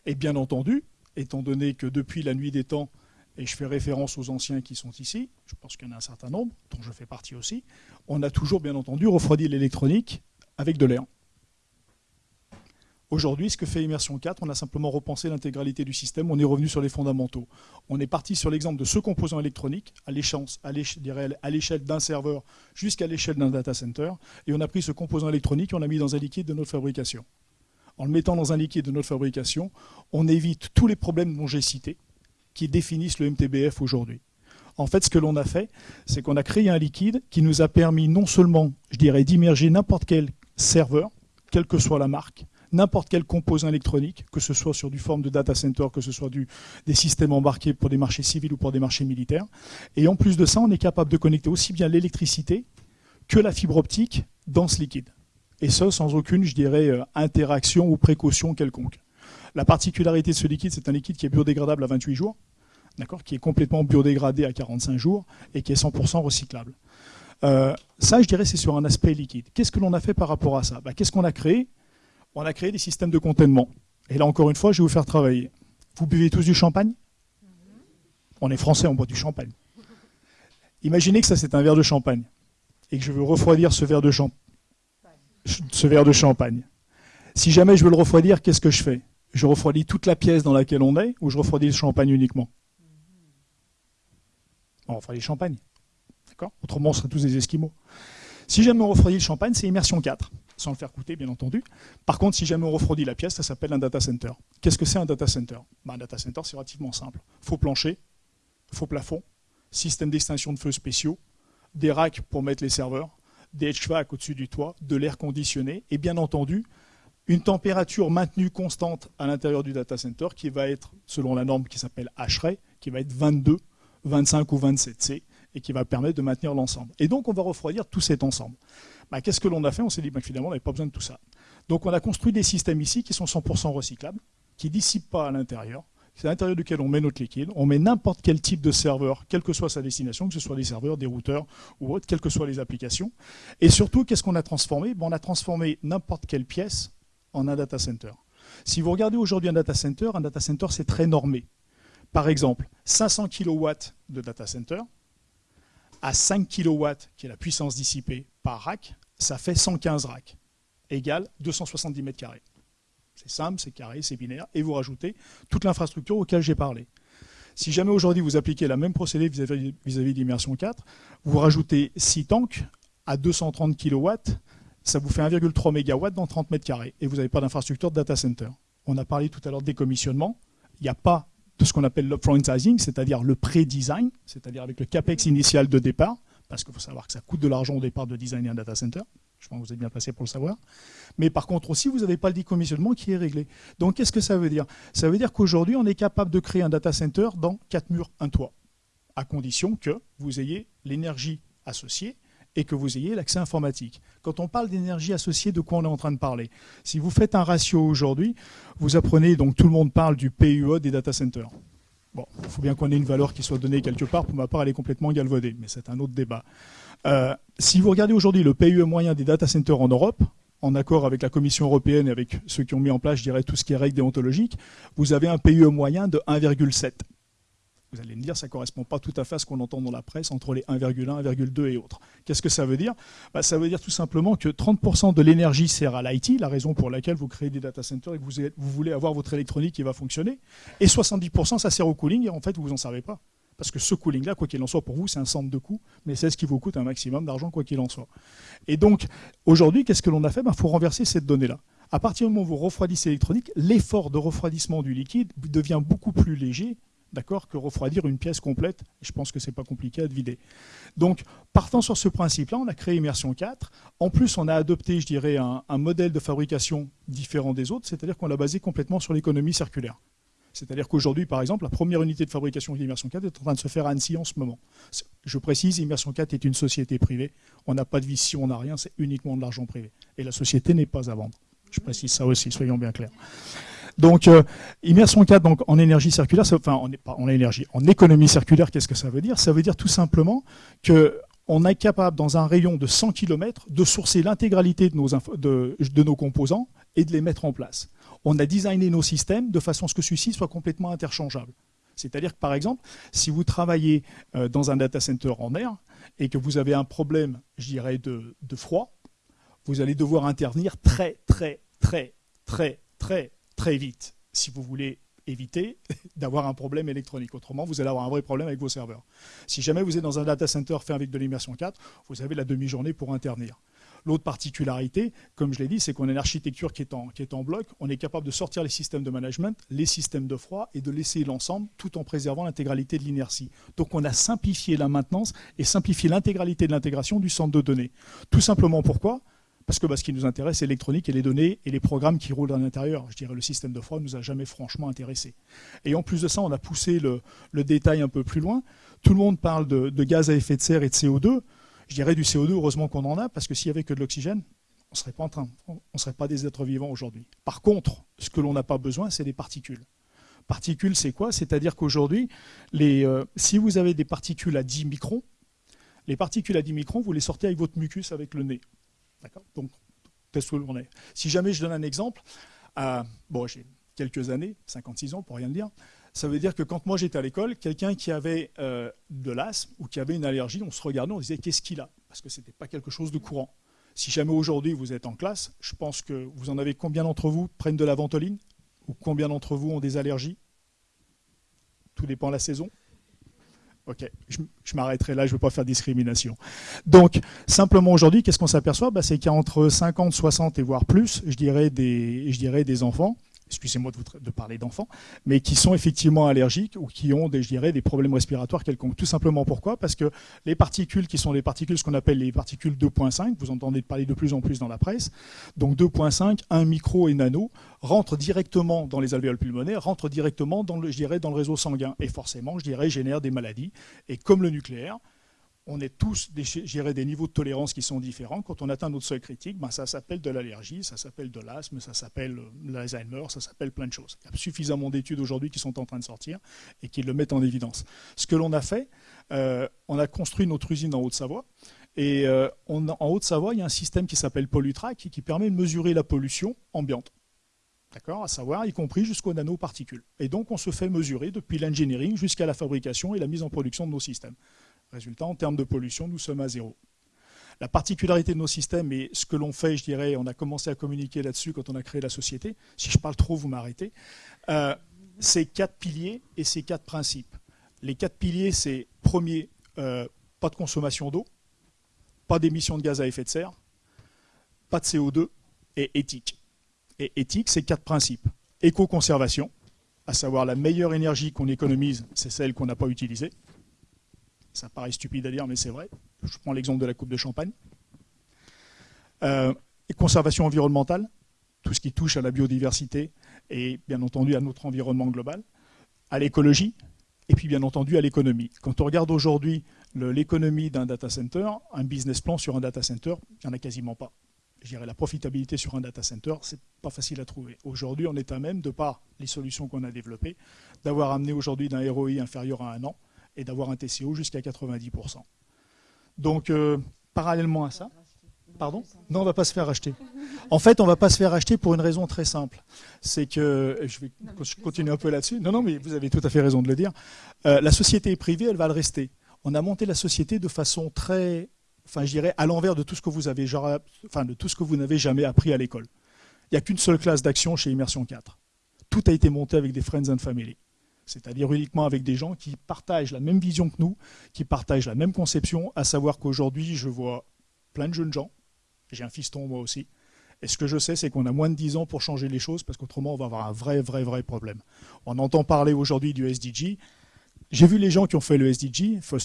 Et bien entendu, étant donné que depuis la nuit des temps, et je fais référence aux anciens qui sont ici, je pense qu'il y en a un certain nombre, dont je fais partie aussi, on a toujours bien entendu refroidi l'électronique avec de l'air. Aujourd'hui, ce que fait Immersion 4, on a simplement repensé l'intégralité du système, on est revenu sur les fondamentaux. On est parti sur l'exemple de ce composant électronique, à l'échelle d'un serveur jusqu'à l'échelle d'un data center, et on a pris ce composant électronique et on l'a mis dans un liquide de notre fabrication en le mettant dans un liquide de notre fabrication, on évite tous les problèmes dont j'ai cités, qui définissent le MTBF aujourd'hui. En fait, ce que l'on a fait, c'est qu'on a créé un liquide qui nous a permis non seulement, je dirais, d'immerger n'importe quel serveur, quelle que soit la marque, n'importe quel composant électronique, que ce soit sur du forme de data center, que ce soit des systèmes embarqués pour des marchés civils ou pour des marchés militaires. Et en plus de ça, on est capable de connecter aussi bien l'électricité que la fibre optique dans ce liquide et ça sans aucune, je dirais, euh, interaction ou précaution quelconque. La particularité de ce liquide, c'est un liquide qui est biodégradable à 28 jours, d'accord, qui est complètement biodégradé à 45 jours et qui est 100% recyclable. Euh, ça, je dirais, c'est sur un aspect liquide. Qu'est-ce que l'on a fait par rapport à ça? Bah, Qu'est-ce qu'on a créé? On a créé des systèmes de contentement. Et là, encore une fois, je vais vous faire travailler. Vous buvez tous du champagne? On est français, on boit du champagne. Imaginez que ça, c'est un verre de champagne et que je veux refroidir ce verre de champagne ce verre de champagne. Si jamais je veux le refroidir, qu'est-ce que je fais? Je refroidis toute la pièce dans laquelle on est ou je refroidis le champagne uniquement? On refroidit le champagne. D'accord? Autrement, on serait tous des esquimaux. Si jamais on refroidit le champagne, c'est immersion 4, sans le faire coûter, bien entendu. Par contre, si jamais on refroidit la pièce, ça s'appelle un data center. Qu'est-ce que c'est un data center? Ben, Un data center, c'est relativement simple. Faux plancher, faux plafond, système d'extinction de feux spéciaux, des racks pour mettre les serveurs, des HVAC au-dessus du toit, de l'air conditionné et bien entendu une température maintenue constante à l'intérieur du data center qui va être, selon la norme qui s'appelle HRAE, qui va être 22, 25 ou 27 C et qui va permettre de maintenir l'ensemble. Et donc on va refroidir tout cet ensemble. Bah, qu'est-ce que l'on a fait? On s'est dit bah, finalement on n'avait pas besoin de tout ça. Donc on a construit des systèmes ici qui sont 100% recyclables, qui ne dissipent pas à l'intérieur, c'est à l'intérieur duquel on met notre liquide. On met n'importe quel type de serveur, quelle que soit sa destination, que ce soit des serveurs, des routeurs ou autres, quelles que soient les applications. Et surtout, qu'est-ce qu'on a transformé? On a transformé n'importe quelle pièce en un data center. Si vous regardez aujourd'hui un data center, un data center, c'est très normé. Par exemple, 500 kW de data center, à 5 kW, qui est la puissance dissipée par rack, ça fait 115 racks, égale 270 mètres carrés. C'est simple, c'est carré, c'est binaire, et vous rajoutez toute l'infrastructure auquel j'ai parlé. Si jamais aujourd'hui vous appliquez la même procédé vis-à-vis d'immersion 4, vous rajoutez 6 tanks à 230 kW, ça vous fait 1,3 MW dans 30 mètres carrés, et vous n'avez pas d'infrastructure de data center. On a parlé tout à l'heure de décommissionnement, il n'y a pas de ce qu'on appelle l'upfront sizing, c'est-à-dire le pré-design, c'est-à-dire avec le capex initial de départ, parce qu'il faut savoir que ça coûte de l'argent au départ de designer un data center. Je pense que vous êtes bien placé pour le savoir. Mais par contre aussi, vous n'avez pas le décommissionnement qui est réglé. Donc qu'est-ce que ça veut dire? Ça veut dire qu'aujourd'hui, on est capable de créer un data center dans quatre murs, un toit, à condition que vous ayez l'énergie associée et que vous ayez l'accès informatique. Quand on parle d'énergie associée, de quoi on est en train de parler? Si vous faites un ratio aujourd'hui, vous apprenez, donc tout le monde parle du PUE des data centers. Bon, il faut bien qu'on ait une valeur qui soit donnée quelque part. Pour ma part, elle est complètement galvaudée, mais c'est un autre débat. Euh, si vous regardez aujourd'hui le PUE moyen des data centers en Europe, en accord avec la Commission européenne et avec ceux qui ont mis en place, je dirais, tout ce qui est règles déontologiques, vous avez un PUE moyen de 1,7. Vous allez me dire, ça ne correspond pas tout à fait à ce qu'on entend dans la presse entre les 1,1, 1,2 et autres. Qu'est-ce que ça veut dire? Bah, Ça veut dire tout simplement que 30% de l'énergie sert à l'IT, la raison pour laquelle vous créez des data centers et que vous, voulez avoir votre électronique qui va fonctionner. Et 70% ça sert au cooling et en fait vous vous en servez pas. Parce que ce cooling-là, quoi qu'il en soit, pour vous, c'est un centre de coût, mais c'est ce qui vous coûte un maximum d'argent, quoi qu'il en soit. Et donc, aujourd'hui, qu'est-ce que l'on a fait? Il bah, faut renverser cette donnée-là. À partir du moment où vous refroidissez l'électronique, l'effort de refroidissement du liquide devient beaucoup plus léger d'accord, que refroidir une pièce complète. Je pense que ce n'est pas compliqué à vider. Donc, partant sur ce principe-là, on a créé Immersion 4. En plus, on a adopté, je dirais, un, modèle de fabrication différent des autres, c'est-à-dire qu'on l'a basé complètement sur l'économie circulaire. C'est-à-dire qu'aujourd'hui, par exemple, la première unité de fabrication d'Immersion 4 est en train de se faire à Annecy en ce moment. Je précise, Immersion 4 est une société privée. On n'a pas de vision, on n'a rien, c'est uniquement de l'argent privé. Et la société n'est pas à vendre. Je précise ça aussi, soyons bien clairs. Donc, euh, immersion 4 donc, en énergie circulaire, enfin, en, en énergie, en économie circulaire, qu'est-ce que ça veut dire? Ça veut dire tout simplement que on est capable, dans un rayon de 100 km, de sourcer l'intégralité de nos, de, nos composants et de les mettre en place. On a designé nos systèmes de façon à ce que celui-ci soit complètement interchangeable. C'est-à-dire que, par exemple, si vous travaillez euh, dans un data center en air et que vous avez un problème, je dirais, de, de froid, vous allez devoir intervenir très, très, très, très, très, très vite si vous voulez éviter *laughs* d'avoir un problème électronique. Autrement, vous allez avoir un vrai problème avec vos serveurs. Si jamais vous êtes dans un data center fait avec de l'immersion 4, vous avez la demi-journée pour intervenir. L'autre particularité, comme je l'ai dit, c'est qu'on a une architecture qui est, en, qui est en bloc. On est capable de sortir les systèmes de management, les systèmes de froid et de laisser l'ensemble tout en préservant l'intégralité de l'inertie. Donc on a simplifié la maintenance et simplifié l'intégralité de l'intégration du centre de données. Tout simplement pourquoi? Parce que bah, ce qui nous intéresse, c'est l'électronique et les données et les programmes qui roulent à l'intérieur. Je dirais le système de froid ne nous a jamais franchement intéressé. Et en plus de ça, on a poussé le, détail un peu plus loin. Tout le monde parle de, gaz à effet de serre et de CO2. Je dirais du CO2, heureusement qu'on en a, parce que s'il n'y avait que de l'oxygène, on ne serait pas en train, on serait pas des êtres vivants aujourd'hui. Par contre, ce que l'on n'a pas besoin, c'est des particules. Particules, c'est quoi? C'est-à-dire qu'aujourd'hui, euh, si vous avez des particules à 10 microns, les particules à 10 microns, vous les sortez avec votre mucus, avec le nez. Donc, test où on est? Si jamais je donne un exemple, bon, j'ai quelques années, 56 ans pour rien dire, ça veut dire que quand moi j'étais à l'école, quelqu'un qui avait euh, de l'asthme ou qui avait une allergie, on se regardait, on disait qu'est-ce qu'il a? Parce que ce n'était pas quelque chose de courant. Si jamais aujourd'hui vous êtes en classe, je pense que vous en avez combien d'entre vous prennent de la ventoline? Ou combien d'entre vous ont des allergies? Tout dépend de la saison. Ok, je, m'arrêterai là, je ne veux pas faire discrimination. Donc, simplement aujourd'hui, qu'est-ce qu'on s'aperçoit? Bah, C'est qu'il y a entre 50, 60 et voire plus, je dirais, des, je dirais, des enfants excusez-moi de, parler d'enfants, mais qui sont effectivement allergiques ou qui ont, des, je dirais, des problèmes respiratoires quelconques. Tout simplement pourquoi? Parce que les particules qui sont les particules, ce qu'on appelle les particules 2.5, vous entendez parler de plus en plus dans la presse, donc 2.5, 1 micro et nano, rentrent directement dans les alvéoles pulmonaires, rentrent directement dans le, je dirais, dans le réseau sanguin et forcément, je dirais, génèrent des maladies. Et comme le nucléaire, on est tous des, des niveaux de tolérance qui sont différents. Quand on atteint notre seuil critique, ben ça s'appelle de l'allergie, ça s'appelle de l'asthme, ça s'appelle euh, l'Alzheimer, ça s'appelle plein de choses. Il y a suffisamment d'études aujourd'hui qui sont en train de sortir et qui le mettent en évidence. Ce que l'on a fait, euh, on a construit notre usine en Haute-Savoie. Et euh, en Haute-Savoie, il y a un système qui s'appelle Pollutrack qui permet de mesurer la pollution ambiante. D'accord? À savoir, y compris jusqu'aux nanoparticules. Et donc, on se fait mesurer depuis l'engineering jusqu'à la fabrication et la mise en production de nos systèmes. Résultat, en termes de pollution, nous sommes à zéro. La particularité de nos systèmes et ce que l'on fait, je dirais, on a commencé à communiquer là-dessus quand on a créé la société. Si je parle trop, vous m'arrêtez. Euh, c'est quatre piliers et ces quatre principes. Les quatre piliers, c'est premier, euh, pas de consommation d'eau, pas d'émissions de gaz à effet de serre, pas de CO2 et éthique. Et éthique, c'est quatre principes. Éco-conservation, à savoir la meilleure énergie qu'on économise, c'est celle qu'on n'a pas utilisée. Ça paraît stupide à dire, mais c'est vrai. Je prends l'exemple de la coupe de champagne. Euh, et conservation environnementale, tout ce qui touche à la biodiversité et bien entendu à notre environnement global, à l'écologie et puis bien entendu à l'économie. Quand on regarde aujourd'hui l'économie d'un data center, un business plan sur un data center, il n'y en a quasiment pas. Je dirais la profitabilité sur un data center, c'est pas facile à trouver. Aujourd'hui, on est à même, de par les solutions qu'on a développées, d'avoir amené aujourd'hui d'un ROI inférieur à un an et d'avoir un TCO jusqu'à 90%. Donc, euh, parallèlement à ça, Pardon? Non, on ne va pas se faire acheter. En fait, on ne va pas se faire acheter pour une raison très simple. C'est que, je vais continuer un peu là-dessus. Non, non, mais vous avez tout à fait raison de le dire. Euh, la société est privée, elle va le rester. On a monté la société de façon très, enfin, je dirais, à l'envers de tout ce que vous avez, genre, enfin, de tout ce que vous n'avez jamais appris à l'école. Il n'y a qu'une seule classe d'action chez Immersion 4. Tout a été monté avec des friends and family. C'est-à-dire uniquement avec des gens qui partagent la même vision que nous, qui partagent la même conception, à savoir qu'aujourd'hui, je vois plein de jeunes gens j'ai un fiston moi aussi. Et ce que je sais, c'est qu'on a moins de 10 ans pour changer les choses, parce qu'autrement, on va avoir un vrai, vrai, vrai problème. On entend parler aujourd'hui du SDG. J'ai vu les gens qui ont fait le SDG, enfin,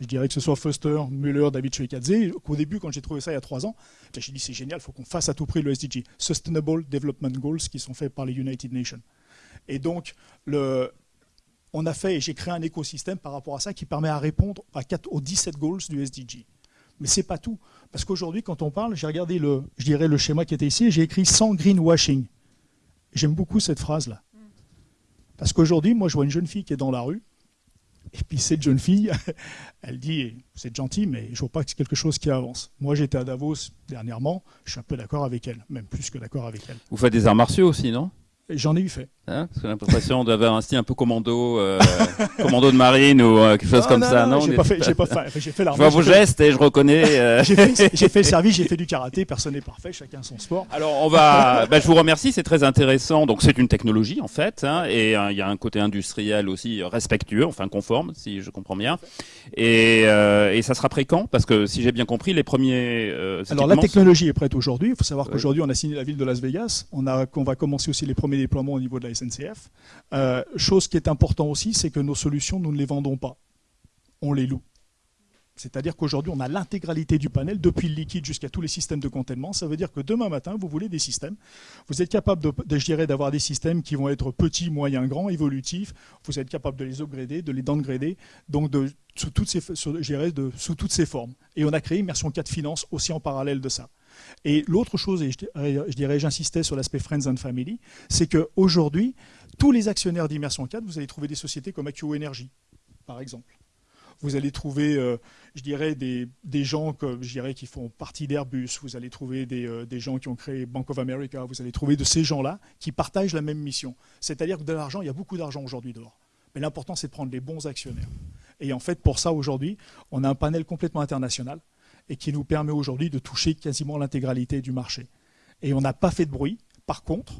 je dirais que ce soit Foster, Muller, David Shwekadze, qu'au début, quand j'ai trouvé ça il y a trois ans, j'ai dit c'est génial, il faut qu'on fasse à tout prix le SDG, Sustainable Development Goals, qui sont faits par les United Nations. Et donc, le, on a fait, et j'ai créé un écosystème par rapport à ça qui permet à répondre à 4, aux 17 goals du SDG. Mais c'est pas tout. Parce qu'aujourd'hui, quand on parle, j'ai regardé le, je dirais, le schéma qui était ici, j'ai écrit sans greenwashing. J'aime beaucoup cette phrase-là. Parce qu'aujourd'hui, moi, je vois une jeune fille qui est dans la rue, et puis cette jeune fille, *laughs* elle dit, c'est gentil, mais je vois pas que c'est quelque chose qui avance. Moi, j'étais à Davos dernièrement, je suis un peu d'accord avec elle, même plus que d'accord avec elle. Vous faites des arts martiaux aussi, non? J'en ai eu fait. Hein J'ai l'impression d'avoir un style un peu commando, euh, *laughs* commando de marine ou euh, quelque chose comme ça. Non, j'ai pas fait, j'ai pas fait, j'ai fait Je vois vos gestes et je reconnais. *laughs* Euh, j'ai fait, le *laughs* service, j'ai fait du karaté. Personne n'est parfait, chacun son sport. Alors on va, bah, je vous remercie, c'est très intéressant. Donc c'est une technologie en fait, hein, et il y a un côté industriel aussi respectueux, enfin conforme, si je comprends bien. Et, et ça sera prêt quand? Parce que si j'ai bien compris, les premiers. Alors la technologie est prête aujourd'hui. Il faut savoir qu'aujourd'hui on a signé la ville de Las Vegas. On a, qu'on va commencer aussi les premiers déploiements au niveau de la SNCF. Euh, chose qui est important aussi, c'est que nos solutions, nous ne les vendons pas. On les loue. C'est-à-dire qu'aujourd'hui, on a l'intégralité du panel, depuis le liquide jusqu'à tous les systèmes de containement. Ça veut dire que demain matin, vous voulez des systèmes. Vous êtes capable de, d'avoir des systèmes qui vont être petits, moyens, grands, évolutifs. Vous êtes capable de les upgrader, de les downgrader, donc de, sous, toutes ces, sous toutes ces formes. Et on a créé Immersion 4 Finance aussi en parallèle de ça. Et l'autre chose, et je dirais, j'insistais sur l'aspect Friends and Family, c'est qu'aujourd'hui, tous les actionnaires d'Immersion 4, vous allez trouver des sociétés comme AQO Energy, par exemple. Vous allez trouver, euh, je dirais, des, gens comme, je dirais, qui font partie d'Airbus. Vous allez trouver euh, des, gens qui ont créé Bank of America. Vous allez trouver de ces gens-là qui partagent la même mission. C'est-à-dire que de l'argent, il y a beaucoup d'argent aujourd'hui dehors. Mais l'important, c'est de prendre les bons actionnaires. Et en fait, pour ça, aujourd'hui, on a un panel complètement international et qui nous permet aujourd'hui de toucher quasiment l'intégralité du marché. Et on n'a pas fait de bruit. Par contre,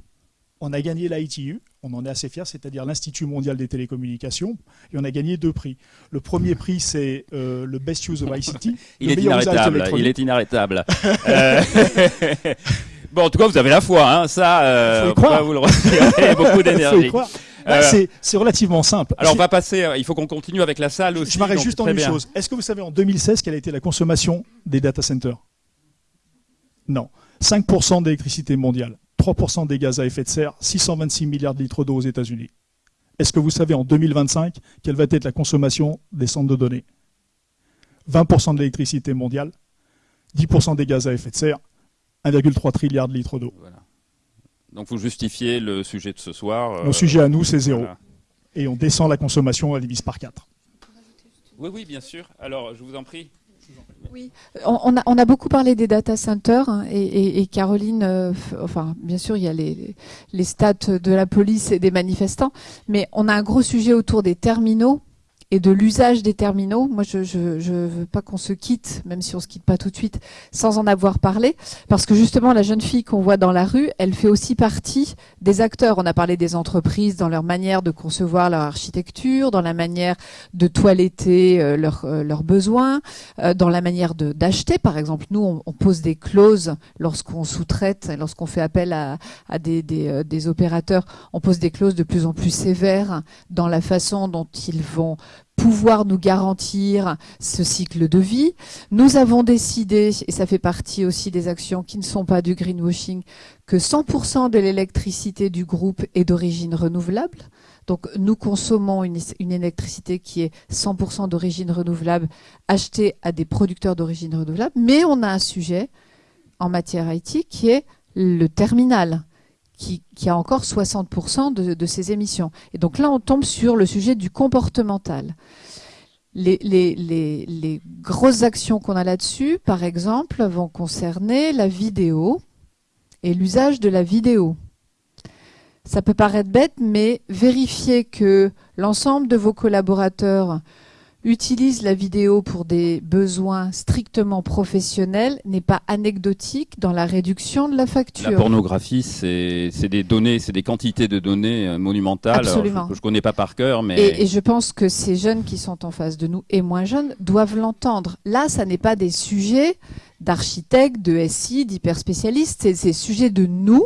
on a gagné l'ITU, on en est assez fiers, c'est-à-dire l'Institut mondial des télécommunications, et on a gagné deux prix. Le premier prix, c'est euh, le Best Use of ICT. *laughs* il, est inarrêtable, il est inarrêtable. *laughs* Euh, *laughs* bon, en tout cas, vous avez la foi, hein. ça, euh, y croire. vous le retirez, beaucoup d'énergie. Bah, c'est relativement simple. Alors on va passer, il faut qu'on continue avec la salle aussi. Je m'arrête juste en une chose. Est-ce que vous savez en 2016 quelle a été la consommation des data centers? Non. 5% d'électricité mondiale, 3% des gaz à effet de serre, 626 milliards de litres d'eau aux États-Unis. Est-ce que vous savez en 2025 quelle va être la consommation des centres de données? 20% de l'électricité mondiale, 10% des gaz à effet de serre, 1,3 trilliard de litres d'eau. Donc vous justifiez le sujet de ce soir. Le euh, sujet à nous, c'est zéro. Et on descend la consommation, à divise par 4. Oui, oui, bien sûr. Alors, je vous en prie. Oui, on a, on a, beaucoup parlé des data centers hein, et, Caroline, euh, enfin bien sûr il y a les, les stats de la police et des manifestants, mais on a un gros sujet autour des terminaux et de l'usage des terminaux. Moi, je ne veux pas qu'on se quitte, même si on se quitte pas tout de suite, sans en avoir parlé, parce que justement, la jeune fille qu'on voit dans la rue, elle fait aussi partie des acteurs. On a parlé des entreprises dans leur manière de concevoir leur architecture, dans la manière de toiletter euh, euh, leurs besoins, euh, dans la manière d'acheter. Par exemple, nous, on, on pose des clauses lorsqu'on sous-traite, lorsqu'on fait appel à, à des, des, des opérateurs, on pose des clauses de plus en plus sévères dans la façon dont ils vont pouvoir nous garantir ce cycle de vie. Nous avons décidé, et ça fait partie aussi des actions qui ne sont pas du greenwashing, que 100% de l'électricité du groupe est d'origine renouvelable. Donc nous consommons une, électricité qui est 100% d'origine renouvelable, achetée à des producteurs d'origine renouvelable, mais on a un sujet en matière IT qui est le terminal qui, a encore 60% de, ses émissions. Et donc là, on tombe sur le sujet du comportemental. Les, grosses actions qu'on a là-dessus, par exemple, vont concerner la vidéo et l'usage de la vidéo. Ça peut paraître bête, mais vérifier que l'ensemble de vos collaborateurs utilise la vidéo pour des besoins strictement professionnels n'est pas anecdotique dans la réduction de la facture. La pornographie, c'est des données, c'est des quantités de données euh, monumentales Absolument. que je ne connais pas par cœur. Mais... Et, et, je pense que ces jeunes qui sont en face de nous et moins jeunes doivent l'entendre. Là, ça n'est pas des sujets d'architectes, de SI, d'hyperspécialistes, c'est des sujets de nous.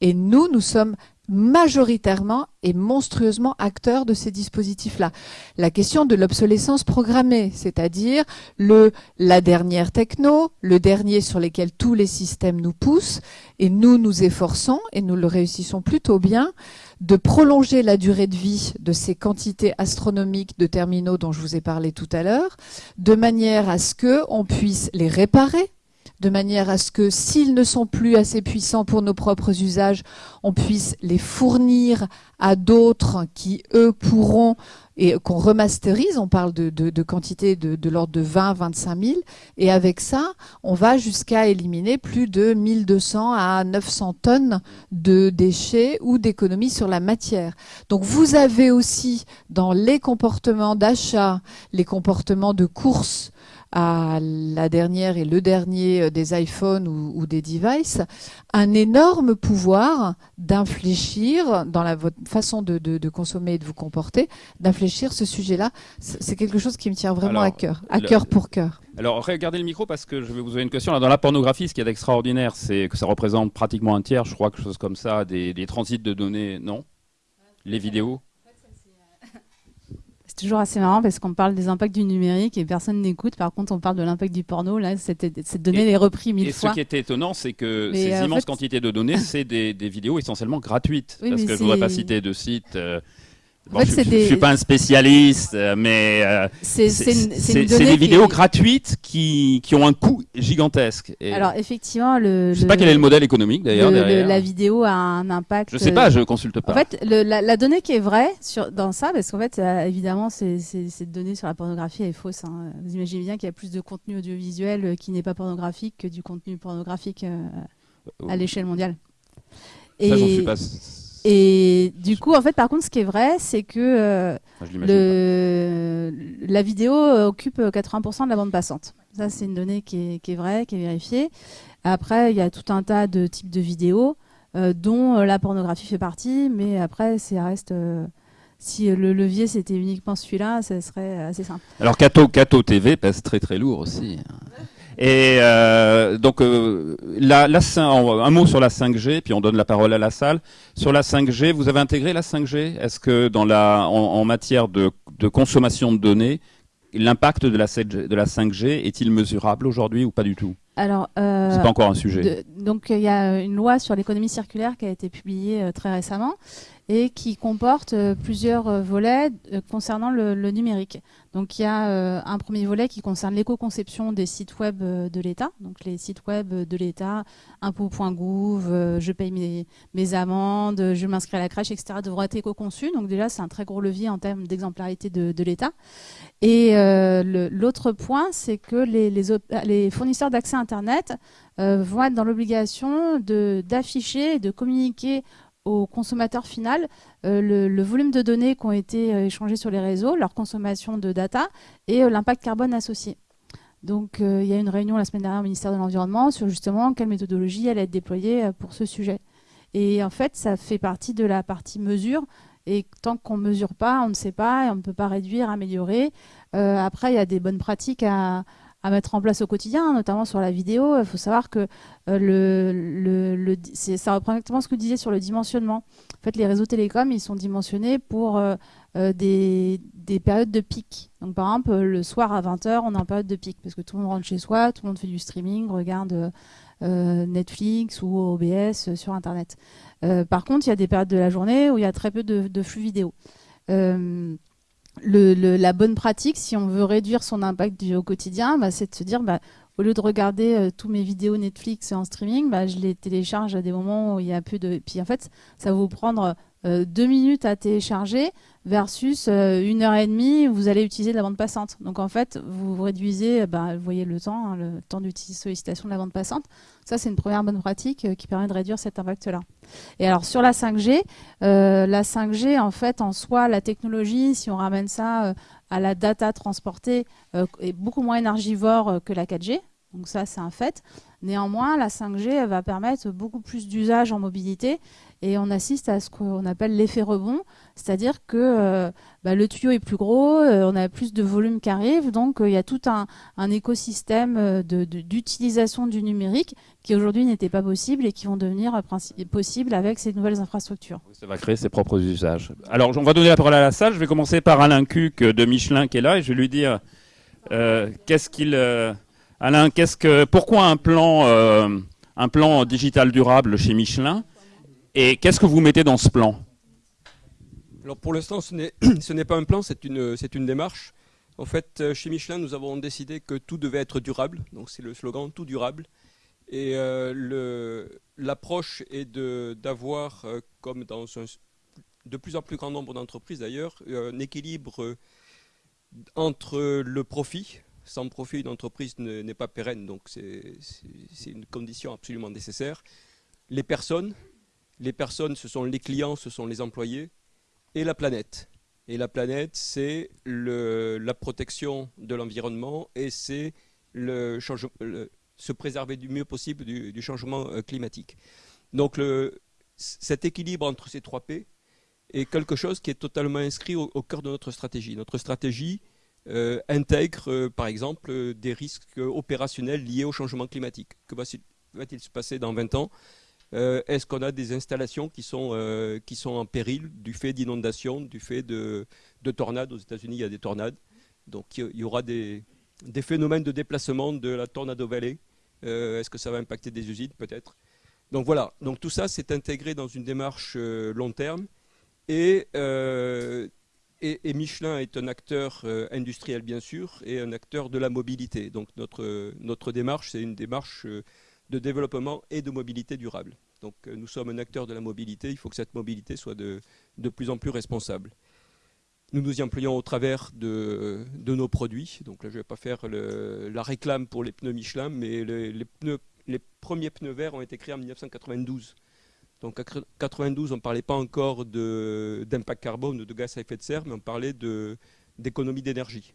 Et nous, nous sommes majoritairement et monstrueusement acteurs de ces dispositifs-là. La question de l'obsolescence programmée, c'est-à-dire le la dernière techno, le dernier sur lequel tous les systèmes nous poussent, et nous nous efforçons, et nous le réussissons plutôt bien, de prolonger la durée de vie de ces quantités astronomiques de terminaux dont je vous ai parlé tout à l'heure, de manière à ce que on puisse les réparer de manière à ce que s'ils ne sont plus assez puissants pour nos propres usages, on puisse les fournir à d'autres qui, eux, pourront et qu'on remasterise, on parle de, de, de quantité de, l'ordre de 20 25 000, et avec ça, on va jusqu'à éliminer plus de 1200 à 900 tonnes de déchets ou d'économies sur la matière. Donc vous avez aussi dans les comportements d'achat, les comportements de course, à la dernière et le dernier euh, des iPhones ou, des devices, un énorme pouvoir d'infléchir dans la votre façon de, de, consommer et de vous comporter, d'infléchir ce sujet-là. C'est quelque chose qui me tient vraiment à cœur, à cœur pour cœur. Alors regardez le micro parce que je vais vous poser une question. dans la pornographie, ce qui est extraordinaire, c'est que ça représente pratiquement un tiers, je crois, quelque chose comme ça, des, des transits de données, non? Les vidéos? Toujours assez marrant parce qu'on parle des impacts du numérique et personne n'écoute. Par contre, on parle de l'impact du porno. Là, cette, cette donnée les repris mille fois. Et ce qui était étonnant, c'est que ces euh, immenses quantités de données, *laughs* c'est des, des, vidéos essentiellement gratuites. parce que je ne voudrais pas citer de sites. Euh, je ne suis pas un spécialiste, euh, mais euh, c'est des vidéos gratuites qui, qui, ont un coût gigantesque. Et Alors effectivement, le, je sais pas quel est le modèle économique d'ailleurs. La vidéo a un impact. Je sais pas, je consulte pas. En fait, la, la, donnée qui est vraie sur, dans ça, parce qu'en fait, euh, évidemment, cette donnée sur la pornographie est fausse. Hein. Vous imaginez bien qu'il y a plus de contenu audiovisuel qui n'est pas pornographique que du contenu pornographique à l'échelle mondiale. Ça, j'en suis pas et du coup, en fait, par contre, ce qui est vrai, c'est que euh, le, la vidéo occupe 80% de la bande passante. Ça, c'est une donnée qui est, qui est, vraie, qui est vérifiée. Après, il y a tout un tas de types de vidéos, euh, dont euh, la pornographie fait partie, mais après, ça reste. si le levier c'était uniquement celui-là, ça serait assez simple. Alors Cato, Cato TV pèse très très lourd aussi. Et euh, donc, euh, la, la, un mot sur la 5G, puis on donne la parole à la salle. Sur la 5G, vous avez intégré la 5G Est-ce que dans la, en, matière de, de, consommation de données, l'impact de la, de la 5G est-il mesurable aujourd'hui ou pas du tout? Alors, euh, c'est pas encore un sujet. donc, il y a une loi sur l'économie circulaire qui a été publiée euh, très récemment et qui comporte euh, plusieurs euh, volets euh, concernant le, numérique. Donc il y a un premier volet qui concerne l'éco-conception des sites web de l'État. Donc les sites web de l'État, impôts.gouv, je paye mes, amendes, je m'inscris à la crèche, etc. devront être éco-conçus. Donc déjà c'est un très gros levier en termes d'exemplarité de, l'État. Et l'autre point, c'est que les, les fournisseurs d'accès Internet vont être dans l'obligation d'afficher de communiquer au consommateur final euh, le, volume de données qui ont été euh, échangées sur les réseaux, leur consommation de data et euh, l'impact carbone associé. Donc il y a une réunion la semaine dernière au ministère de l'Environnement sur justement quelle méthodologie allait être déployée pour ce sujet. Et en fait, ça fait partie de la partie mesure. Et tant qu'on ne mesure pas, on ne sait pas et on ne peut pas réduire, améliorer. après, il y a des bonnes pratiques à, à mettre en place au quotidien, notamment sur la vidéo. Il faut savoir que euh, le, ça reprend exactement ce que vous disiez sur le dimensionnement. En fait, les réseaux télécoms, ils sont dimensionnés pour des, des, périodes de pic. Donc, par exemple, le soir à 20h, on est en période de pic parce que tout le monde rentre chez soi, tout le monde fait du streaming, regarde Netflix ou OBS sur Internet. par contre, il y a des périodes de la journée où il y a très peu de flux vidéo. La bonne pratique, si on veut réduire son impact du, au quotidien, bah, c'est de se dire, bah, au lieu de regarder euh, tous mes vidéos Netflix en streaming, bah, je les télécharge à des moments où il y a plus de. Puis en fait, ça va vous prendre euh, deux minutes à télécharger versus euh, une heure et demie, vous allez utiliser de la bande passante. Donc en fait, vous réduisez, bah, vous voyez le temps, hein, le temps d'utilisation sollicitation de la bande passante. Ça, c'est une première bonne pratique qui permet de réduire cet impact-là. Et alors sur la 5G, la 5G, en fait, en soi, la technologie, si on ramène ça à la data transportée, est beaucoup moins énergivore que la 4G. Donc ça, c'est un fait. Néanmoins, la 5G va permettre beaucoup plus d'usages en mobilité et on assiste à ce qu'on appelle l'effet rebond, c'est-à-dire que euh, bah, le tuyau est plus gros, euh, on a plus de volume qui arrive, donc euh, il y a tout un, écosystème d'utilisation du numérique qui aujourd'hui n'était pas possible et qui vont devenir possibles avec ces nouvelles infrastructures. Ça va créer ses propres usages. Alors, on va donner la parole à la salle. Je vais commencer par Alain Cuc de Michelin qui est là et je vais lui dire qu'est-ce qu'il Alain, qu'est-ce que, pourquoi un plan, un plan digital durable chez Michelin Et qu'est-ce que vous mettez dans ce plan? Alors pour l'instant, ce n'est *clears throat* pas un plan, c'est une, démarche. En fait, euh, chez Michelin, nous avons décidé que tout devait être durable. Donc c'est le slogan tout durable. Et euh, l'approche est d'avoir, comme dans de plus en plus grand nombre d'entreprises d'ailleurs, un équilibre entre le profit, sans profit, une entreprise n'est pas pérenne, donc c'est une condition absolument nécessaire. Les personnes, les personnes, ce sont les clients, ce sont les employés, et la planète. Et la planète, c'est la protection de l'environnement et c'est se préserver du mieux possible du, changement euh, climatique. Donc cet équilibre entre ces trois P est quelque chose qui est totalement inscrit au, cœur de notre stratégie. Notre stratégie, euh, intègre, euh, par exemple, des risques opérationnels liés au changement climatique. Que va-t-il se passer dans 20 ans? Est-ce qu'on a des installations qui sont, qui sont en péril du fait d'inondations, du fait de, tornades? Aux États-Unis, il y a des tornades. Donc il y aura des, phénomènes de déplacement de la Tornado Valley. Est-ce que ça va impacter des usines? Peut-être. Donc voilà, donc tout ça c'est intégré dans une démarche long terme et et, Michelin est un acteur euh, industriel, bien sûr, et un acteur de la mobilité. Donc notre, notre démarche, c'est une démarche euh, de développement et de mobilité durable. Donc euh, nous sommes un acteur de la mobilité, il faut que cette mobilité soit de, de plus en plus responsable. Nous nous y employons au travers de, de nos produits. Donc là, je ne vais pas faire la réclame pour les pneus Michelin, mais les, premiers pneus verts ont été créés en 1992. Donc en 92, on ne parlait pas encore d'impact carbone ou de gaz à effet de serre, mais on parlait d'économie d'énergie.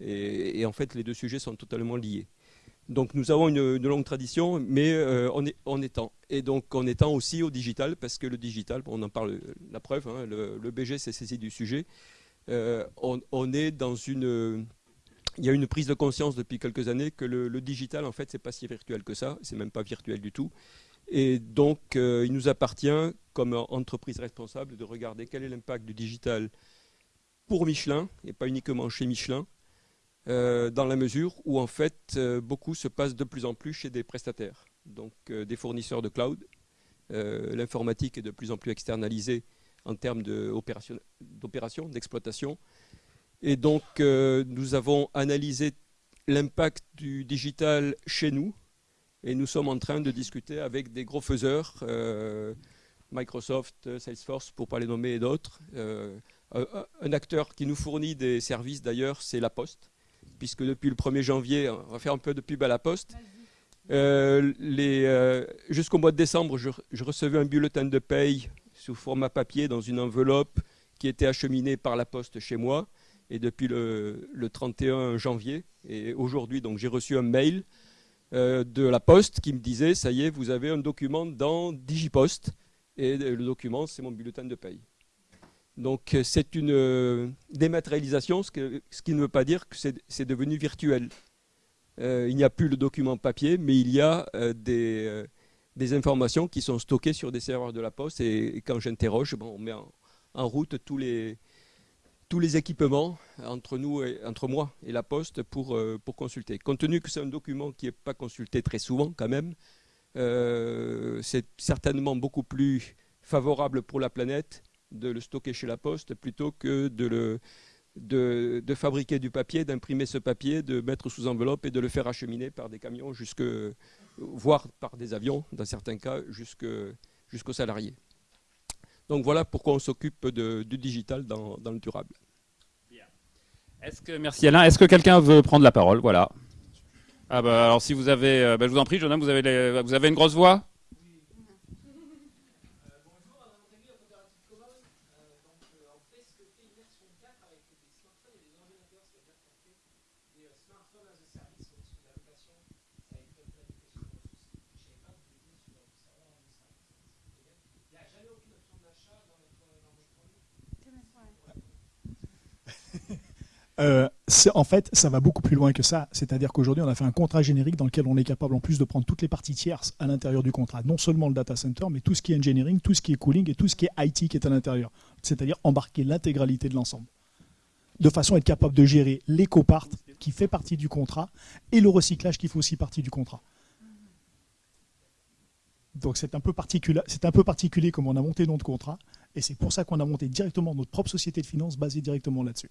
Et, en fait, les deux sujets sont totalement liés. Donc nous avons une, longue tradition, mais euh, on, est, on étend. Et donc on étend aussi au digital, parce que le digital, on en parle, la preuve, hein, le, BG s'est saisi du sujet. Euh, on, est dans une... Il y a une prise de conscience depuis quelques années que le, digital, en fait, c'est pas si virtuel que ça, c'est même pas virtuel du tout. Et donc, euh, il nous appartient, comme entreprise responsable, de regarder quel est l'impact du digital pour Michelin, et pas uniquement chez Michelin, euh, dans la mesure où, en fait, euh, beaucoup se passe de plus en plus chez des prestataires, donc des fournisseurs de cloud. L'informatique est de plus en plus externalisée en termes d'opération, d'exploitation. Et donc, nous avons analysé l'impact du digital chez nous, et nous sommes en train de discuter avec des gros faiseurs, euh, Microsoft, Salesforce, pour pas les nommer, et d'autres. Euh, un acteur qui nous fournit des services d'ailleurs, c'est La Poste, puisque depuis le 1er janvier, on va faire un peu de pub à La Poste. Euh, jusqu'au mois de décembre, je, recevais un bulletin de paye sous format papier dans une enveloppe qui était acheminée par La Poste chez moi. Et depuis le, le 31 janvier, et aujourd'hui, donc j'ai reçu un mail euh, de la Poste qui me disait ça y est, vous avez un document dans Digipost et le document c'est mon bulletin de paye. Donc euh, c'est une euh, dématérialisation, ce, qui ne veut pas dire que c'est devenu virtuel. il n'y a plus le document papier, mais il y a des, informations qui sont stockées sur des serveurs de la Poste. Et, quand j'interroge, bon, on met en, route tous les, équipements entre, nous et, entre moi et la Poste pour, euh, pour consulter. Compte tenu que c'est un document qui n'est pas consulté très souvent quand même, euh, c'est certainement beaucoup plus favorable pour la planète de le stocker chez la Poste plutôt que de le de, fabriquer du papier, d'imprimer ce papier, de mettre sous enveloppe et de le faire acheminer par des camions, jusque, voire par des avions, dans certains cas, jusqu'aux salariés. Donc voilà pourquoi on s'occupe du digital dans, le durable. Est-ce que, merci Alain. Est-ce que quelqu'un veut prendre la parole? Voilà. Ah bah, alors si vous avez, euh, bah, je vous en prie, homme, vous avez, vous avez une grosse voix? Euh, en fait, ça va beaucoup plus loin que ça. C'est-à-dire qu'aujourd'hui, on a fait un contrat générique dans lequel on est capable en plus de prendre toutes les parties tierces à l'intérieur du contrat. Non seulement le data center, mais tout ce qui est engineering, tout ce qui est cooling et tout ce qui est IT qui est à l'intérieur. C'est-à-dire embarquer l'intégralité de l'ensemble. De façon à être capable de gérer l'éco-part qui fait partie du contrat et le recyclage qui fait aussi partie du contrat. Donc c'est un, peu particulier, comme on a monté notre contrat et c'est pour ça qu'on a monté directement notre propre société de finances basée directement là-dessus.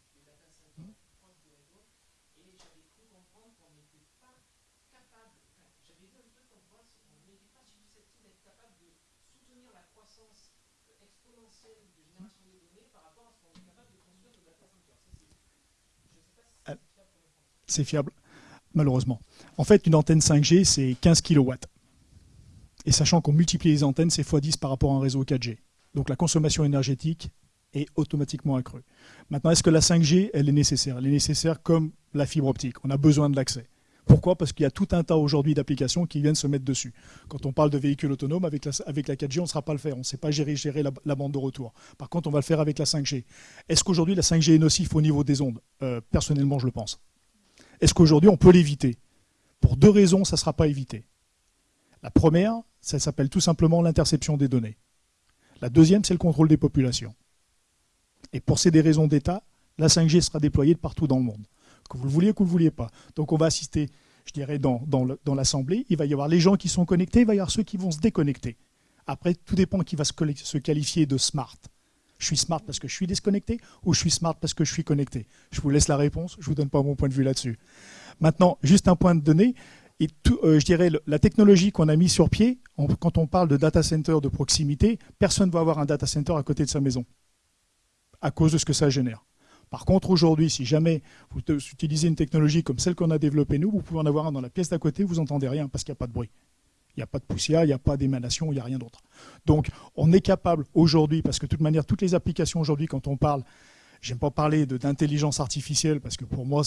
fiable, malheureusement. En fait, une antenne 5G, c'est 15 kW. Et sachant qu'on multiplie les antennes, c'est x10 par rapport à un réseau 4G. Donc la consommation énergétique est automatiquement accrue. Maintenant, est-ce que la 5G, elle est nécessaire? Elle est nécessaire comme la fibre optique. On a besoin de l'accès. Pourquoi? Parce qu'il y a tout un tas aujourd'hui d'applications qui viennent se mettre dessus. Quand on parle de véhicules autonomes, avec la, avec la 4G, on ne sera pas le faire. On ne sait pas gérer, la, bande de retour. Par contre, on va le faire avec la 5G. Est-ce qu'aujourd'hui, la 5G est nocif au niveau des ondes? Euh, Personnellement, je le pense. Est-ce qu'aujourd'hui, on peut l'éviter? Pour deux raisons, ça ne sera pas évité. La première, ça s'appelle tout simplement l'interception des données. La deuxième, c'est le contrôle des populations. Et pour ces raisons d'État, la 5G sera déployée de partout dans le monde. Que vous le vouliez ou que vous ne le vouliez pas. Donc on va assister, je dirais, dans, l'Assemblée. Il va y avoir les gens qui sont connectés, il va y avoir ceux qui vont se déconnecter. Après, tout dépend qui va se, qualifier de smart. Je suis smart parce que je suis déconnecté ou je suis smart parce que je suis connecté? Je vous laisse la réponse, je ne vous donne pas mon point de vue là-dessus. Maintenant, juste un point de données. Et euh, je dirais, la technologie qu'on a mis sur pied, quand on parle de data center de proximité, personne ne va avoir un data center à côté de sa maison, à cause de ce que ça génère. Par contre, aujourd'hui, si jamais vous utilisez une technologie comme celle qu'on a développée nous, vous pouvez en avoir un dans la pièce d'à côté, vous n'entendez rien parce qu'il n'y a pas de bruit. Il n'y a pas de poussière, il n'y a pas d'émanation, il n'y a rien d'autre. Donc, on est capable aujourd'hui, parce que de toute manière, toutes les applications aujourd'hui, quand on parle, j'aime pas parler d'intelligence artificielle, parce que pour moi,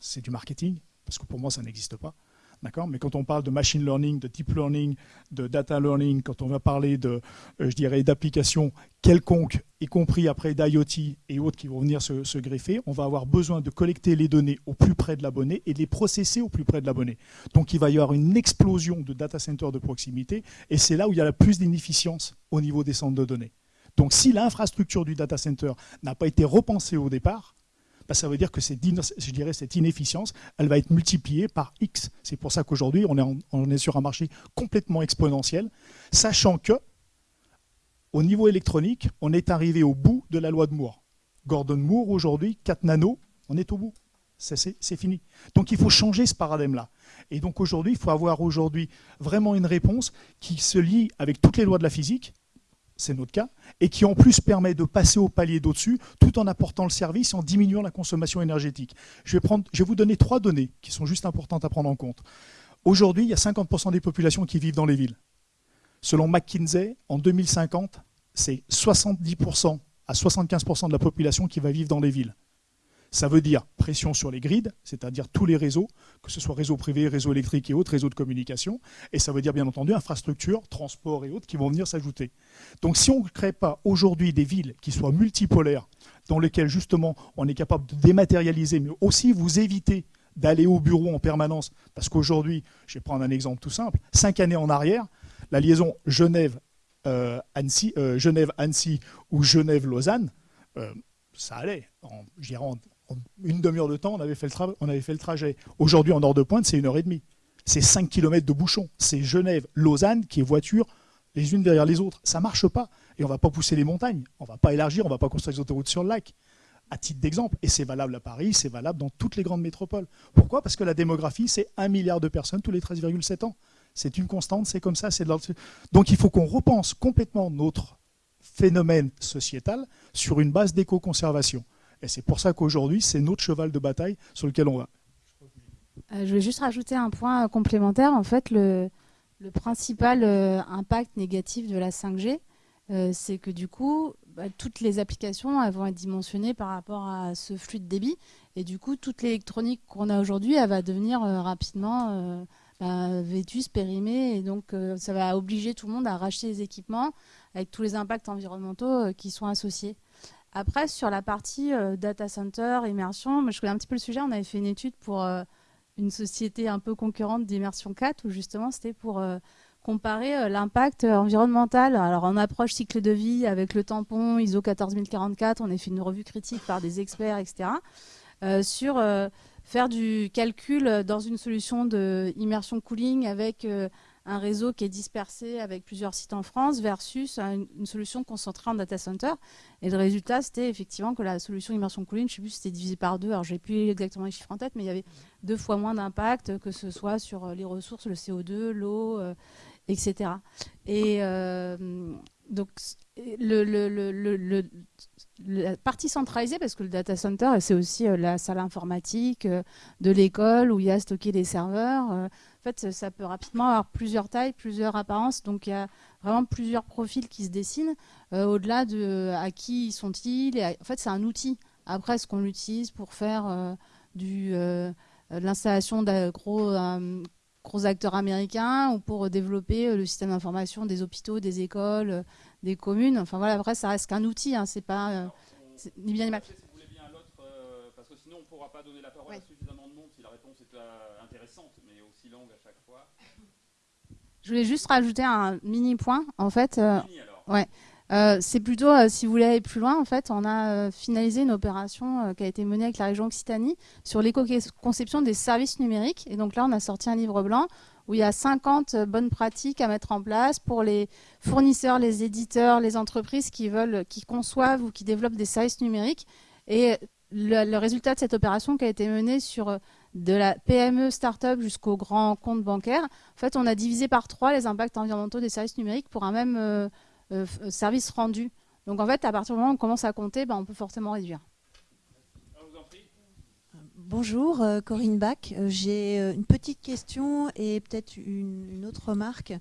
c'est du marketing, parce que pour moi, ça n'existe pas. Mais quand on parle de machine learning, de deep learning, de data learning, quand on va parler de, euh, je d'applications quelconques, y compris après d'IoT et autres qui vont venir se, greffer, on va avoir besoin de collecter les données au plus près de l'abonné et de les processer au plus près de l'abonné. Donc il va y avoir une explosion de data centers de proximité et c'est là où il y a la plus d'inefficience au niveau des centres de données. Donc si l'infrastructure du data center n'a pas été repensée au départ, bah, ça veut dire que cette, inefficience, elle va être multipliée par X. C'est pour ça qu'aujourd'hui, on est, on est sur un marché complètement exponentiel, sachant que au niveau électronique, on est arrivé au bout de la loi de Moore. Gordon Moore, aujourd'hui, 4 nanos, on est au bout. C'est fini. Donc il faut changer ce paradigme-là. Et donc aujourd'hui, il faut avoir aujourd'hui vraiment une réponse qui se lie avec toutes les lois de la physique, c'est notre cas, et qui en plus permet de passer au palier d'au-dessus tout en apportant le service et en diminuant la consommation énergétique. Je vais, vous donner trois données qui sont juste importantes à prendre en compte. Aujourd'hui, il y a 50% des populations qui vivent dans les villes. Selon McKinsey, en 2050, c'est 70% à 75% de la population qui va vivre dans les villes. Ça veut dire pression sur les grids, c'est-à-dire tous les réseaux, que ce soit réseau privé, réseau électrique et autres réseaux de communication. Et ça veut dire bien entendu infrastructures, transports et autres qui vont venir s'ajouter. Donc si on ne crée pas aujourd'hui des villes qui soient multipolaires, dans lesquelles justement on est capable de dématérialiser, mais aussi vous éviter d'aller au bureau en permanence, parce qu'aujourd'hui, je vais prendre un exemple tout simple, cinq années en arrière, la liaison Genève-Annecy euh, Genève ou Genève-Lausanne, euh, ça allait. En, en une demi-heure de temps, on avait fait le, trajet. Aujourd'hui, en heure de pointe, c'est une heure et demie. C'est 5 km de bouchon. C'est Genève-Lausanne qui est voiture les unes derrière les autres. Ça ne marche pas. Et on ne va pas pousser les montagnes. On ne va pas élargir, on ne va pas construire des autoroutes sur le lac. À titre d'exemple. Et c'est valable à Paris, c'est valable dans toutes les grandes métropoles. Pourquoi? Parce que la démographie, c'est 1 milliard de personnes tous les 13,7 ans. C'est une constante, c'est comme ça. Donc il faut qu'on repense complètement notre phénomène sociétal sur une base d'éco-conservation. Et c'est pour ça qu'aujourd'hui, c'est notre cheval de bataille sur lequel on va. Euh, je vais juste rajouter un point complémentaire. En fait, le, principal euh, impact négatif de la 5G, euh, c'est que du coup, bah, toutes les applications elles vont être dimensionnées par rapport à ce flux de débit. Et du coup, toute l'électronique qu'on a aujourd'hui, elle va devenir rapidement bah, vétus, périmés, et donc euh, ça va obliger tout le monde à racheter des équipements avec tous les impacts environnementaux euh, qui sont associés. Après, sur la partie euh, data center, immersion, je connais un petit peu le sujet. On avait fait une étude pour une société un peu concurrente d'immersion 4, où justement c'était pour comparer l'impact environnemental. Alors en approche cycle de vie avec le tampon ISO 14044, on a fait une revue critique par des experts, etc. sur faire du calcul dans une solution de immersion cooling avec euh, un réseau qui est dispersé avec plusieurs sites en France versus une, solution concentrée en data center. Et le résultat, c'était effectivement que la solution immersion cooling, je ne sais plus si c'était divisé par deux, alors je n'ai plus exactement les chiffres en tête, mais il y avait deux fois moins d'impact que ce soit sur euh, les ressources, le CO2, l'eau, euh, etc. Et donc, le, le, la partie centralisée, parce que le data center, c'est aussi euh, la salle informatique euh, de l'école où il y a stocké des serveurs. Euh, en fait, ça peut rapidement avoir plusieurs tailles, plusieurs apparences. Donc, il y a vraiment plusieurs profils qui se dessinent au-delà de à qui sont-ils. En fait, c'est un outil. Après, ce qu'on l'utilise pour faire du, l'installation de gros gros acteurs américains ou pour développer euh, le système d'information des hôpitaux, des écoles, euh, des communes. Enfin voilà, après ça reste qu'un outil, hein, c'est pas euh, ni bien ni mal. Si vous voulez bien l'autre, parce que sinon on ne pourra pas donner la parole à suffisamment de monde si la réponse est intéressante, mais aussi longue à chaque fois. Je voulais juste rajouter un mini point, en fait. Mini alors. Ouais. Euh, c'est plutôt, euh, si vous voulez aller plus loin, en fait, on a euh, finalisé une opération qui a été menée avec la région Occitanie sur l'éco-conception des services numériques. Et donc là, on a sorti un livre blanc où il y a 50 bonnes pratiques à mettre en place pour les fournisseurs, les éditeurs, les entreprises qui veulent, qui conçoivent ou qui développent des services numériques. Et le, résultat de cette opération qui a été menée sur de la PME start-up jusqu'au grand compte bancaire, en fait, on a divisé par trois les impacts environnementaux des services numériques pour un même euh, euh, service rendu. Donc en fait, à partir du moment où on commence à compter, ben, on peut fortement réduire. Bonjour, euh, Corinne Bach. J'ai une petite question et peut-être une, autre remarque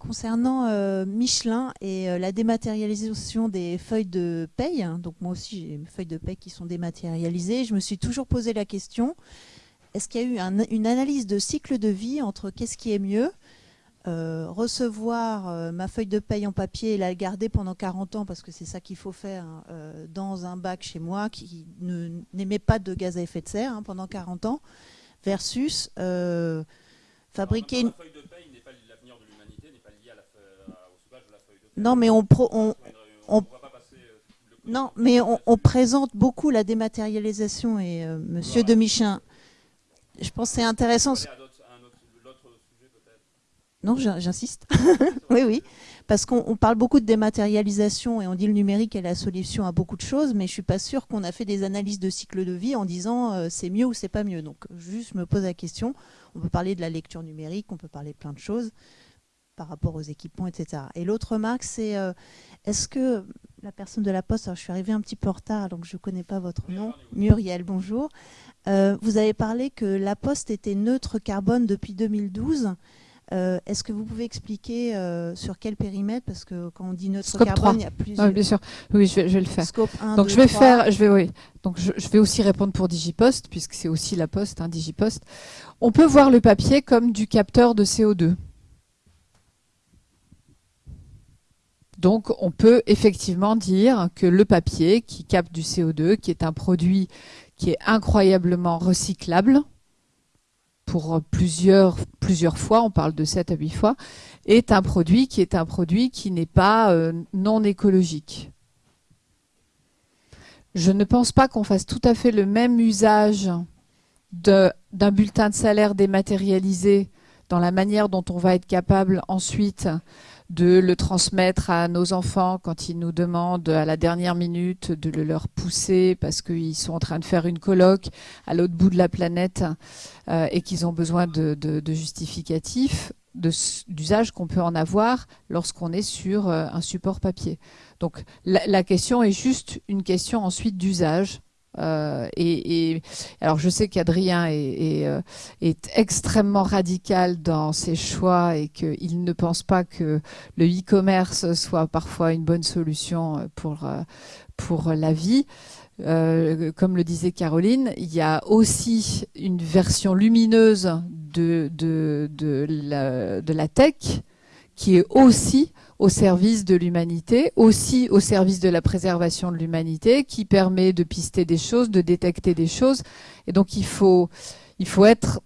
concernant Michelin et la dématérialisation des feuilles de paye. Donc moi aussi, j'ai mes feuilles de paye qui sont dématérialisées. Je me suis toujours posé la question est-ce qu'il y a eu une analyse de cycle de vie entre qu'est-ce qui est mieux euh, recevoir euh, ma feuille de paye en papier et la garder pendant 40 ans, parce que c'est ça qu'il faut faire, hein, euh, dans un bac chez moi qui n'émet pas de gaz à effet de serre hein, pendant 40 ans, versus fabriquer une... feuille de paye n'est pas l'avenir de l'humanité, n'est pas liée à la, au stockage de la feuille de paye. Non, mais on... on, on, non, mais on, on, présente beaucoup la dématérialisation et Monsieur de Michin, je pense que c'est intéressant. Non, j'insiste. *laughs* oui, oui. Parce qu'on parle beaucoup de dématérialisation et on dit le numérique est la solution à beaucoup de choses, mais je suis pas sûre qu'on a fait des analyses de cycle de vie en disant euh, c'est mieux ou c'est pas mieux. Donc juste me pose la question. On peut parler de la lecture numérique, on peut parler de plein de choses par rapport aux équipements, etc. Et l'autre remarque, c'est euh, est-ce que la personne de la Poste, alors je suis arrivée un petit peu en retard, donc je ne connais pas votre nom, Muriel, bonjour. Euh, vous avez parlé que la Poste était neutre carbone depuis 2012. Euh, est-ce que vous pouvez expliquer sur quel périmètre? Parce que quand on dit neutre carbone, il y a plusieurs. Oui, bien sûr. Oui, je vais, le faire. Donc je vais faire, je vais, oui. Donc je, vais aussi répondre pour Digipost, puisque c'est aussi la Poste, hein, Digipost. On peut voir le papier comme du capteur de CO2. Donc on peut effectivement dire que le papier qui capte du CO2, qui est un produit qui est incroyablement recyclable pour plusieurs, fois, on parle de 7 à 8 fois, est un produit qui est un produit qui n'est pas euh, non écologique. Je ne pense pas qu'on fasse tout à fait le même usage d'un bulletin de salaire dématérialisé dans la manière dont on va être capable ensuite de le transmettre à nos enfants quand ils nous demandent à la dernière minute de le leur pousser parce qu'ils sont en train de faire une colloque à l'autre bout de la planète euh, et qu'ils ont besoin de, justificatifs d'usage qu'on peut en avoir lorsqu'on est sur euh, un support papier. Donc la question est juste une question ensuite d'usage euh, et, alors je sais qu'Adrien est, euh, est, extrêmement radical dans ses choix et qu'il ne pense pas que le e-commerce soit parfois une bonne solution pour, euh, pour la vie. comme le disait Caroline, il y a aussi une version lumineuse de, de, de, la, de la tech qui est aussi au service de l'humanité, aussi au service de la préservation de l'humanité, qui permet de pister des choses, de détecter des choses. Et donc il faut, il faut être,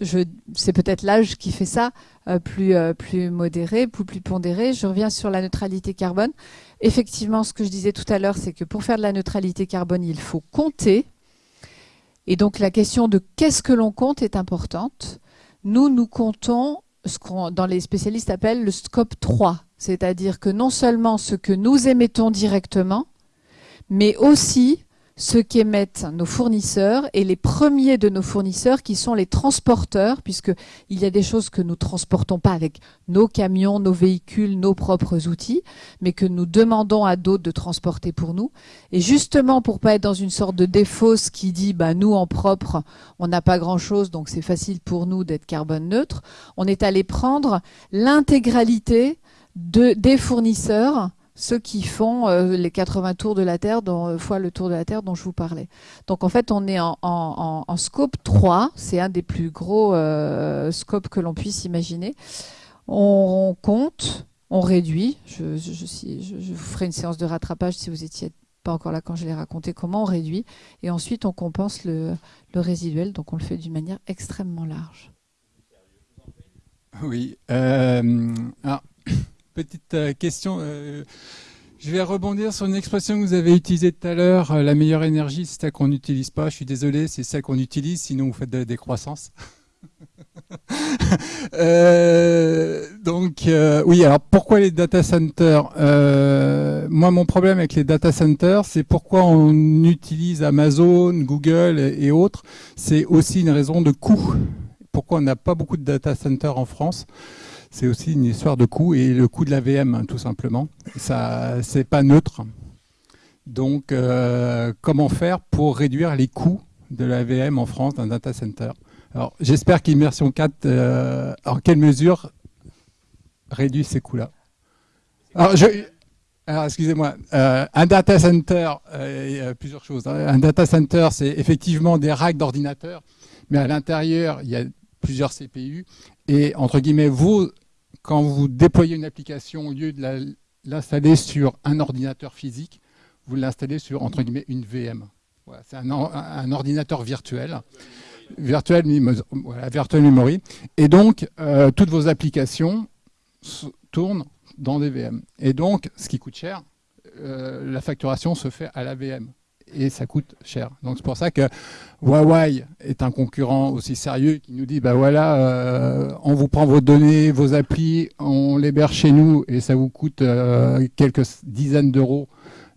c'est peut-être l'âge qui fait ça, euh, plus, euh, plus modéré, plus, plus pondéré. Je reviens sur la neutralité carbone. Effectivement, ce que je disais tout à l'heure, c'est que pour faire de la neutralité carbone, il faut compter. Et donc la question de qu'est-ce que l'on compte est importante. Nous, nous comptons ce qu'on dans les spécialistes appellent le scope 3, c'est-à-dire que non seulement ce que nous émettons directement, mais aussi ce qu'émettent nos fournisseurs et les premiers de nos fournisseurs qui sont les transporteurs, puisqu'il y a des choses que nous transportons pas avec nos camions, nos véhicules, nos propres outils, mais que nous demandons à d'autres de transporter pour nous. Et justement, pour pas être dans une sorte de défausse qui dit, bah, nous, en propre, on n'a pas grand chose, donc c'est facile pour nous d'être carbone neutre, on est allé prendre l'intégralité de, des fournisseurs ceux qui font euh, les 80 tours de la Terre, euh, fois le tour de la Terre dont je vous parlais. Donc en fait, on est en, scope 3, c'est un des plus gros euh, scopes que l'on puisse imaginer. On, compte, on réduit, je, vous ferai une séance de rattrapage si vous étiez pas encore là quand je l'ai raconté, comment on réduit, et ensuite on compense le, le résiduel, donc on le fait d'une manière extrêmement large. Oui. alors, petite euh, question. Euh, je vais rebondir sur une expression que vous avez utilisée tout à l'heure. Euh, la meilleure énergie, c'est celle qu'on n'utilise pas. Je suis désolé, c'est celle qu'on utilise, sinon vous faites de la décroissance. *laughs* donc oui, alors pourquoi les data centers Moi, mon problème avec les data centers, c'est pourquoi on utilise Amazon, Google et, autres. C'est aussi une raison de coût. Pourquoi on n'a pas beaucoup de data centers en France? C'est aussi une histoire de coût et le coût de la VM, tout simplement. Ça, c'est pas neutre. Donc, euh, comment faire pour réduire les coûts de la VM en France d'un data center? Alors, j'espère qu'Immersion 4, euh, en quelle mesure réduit ces coûts-là? Alors, excusez-moi, euh, un data center, plusieurs choses. Hein. Un data center, c'est effectivement des racks d'ordinateurs, mais à l'intérieur, il y a plusieurs CPU. Et entre guillemets, vous, quand vous déployez une application, au lieu de l'installer sur un ordinateur physique, vous l'installez sur, entre guillemets, une VM. c'est un, ordinateur virtuel, virtuel, virtual memory. Et donc, euh, toutes vos applications tournent dans des VM. Et donc, ce qui coûte cher, euh, la facturation se fait à la VM. Et ça coûte cher. Donc c'est pour ça que Huawei est un concurrent aussi sérieux qui nous dit bah voilà, euh, on vous prend vos données, vos applis, on l'héberge chez nous et ça vous coûte euh, quelques dizaines d'euros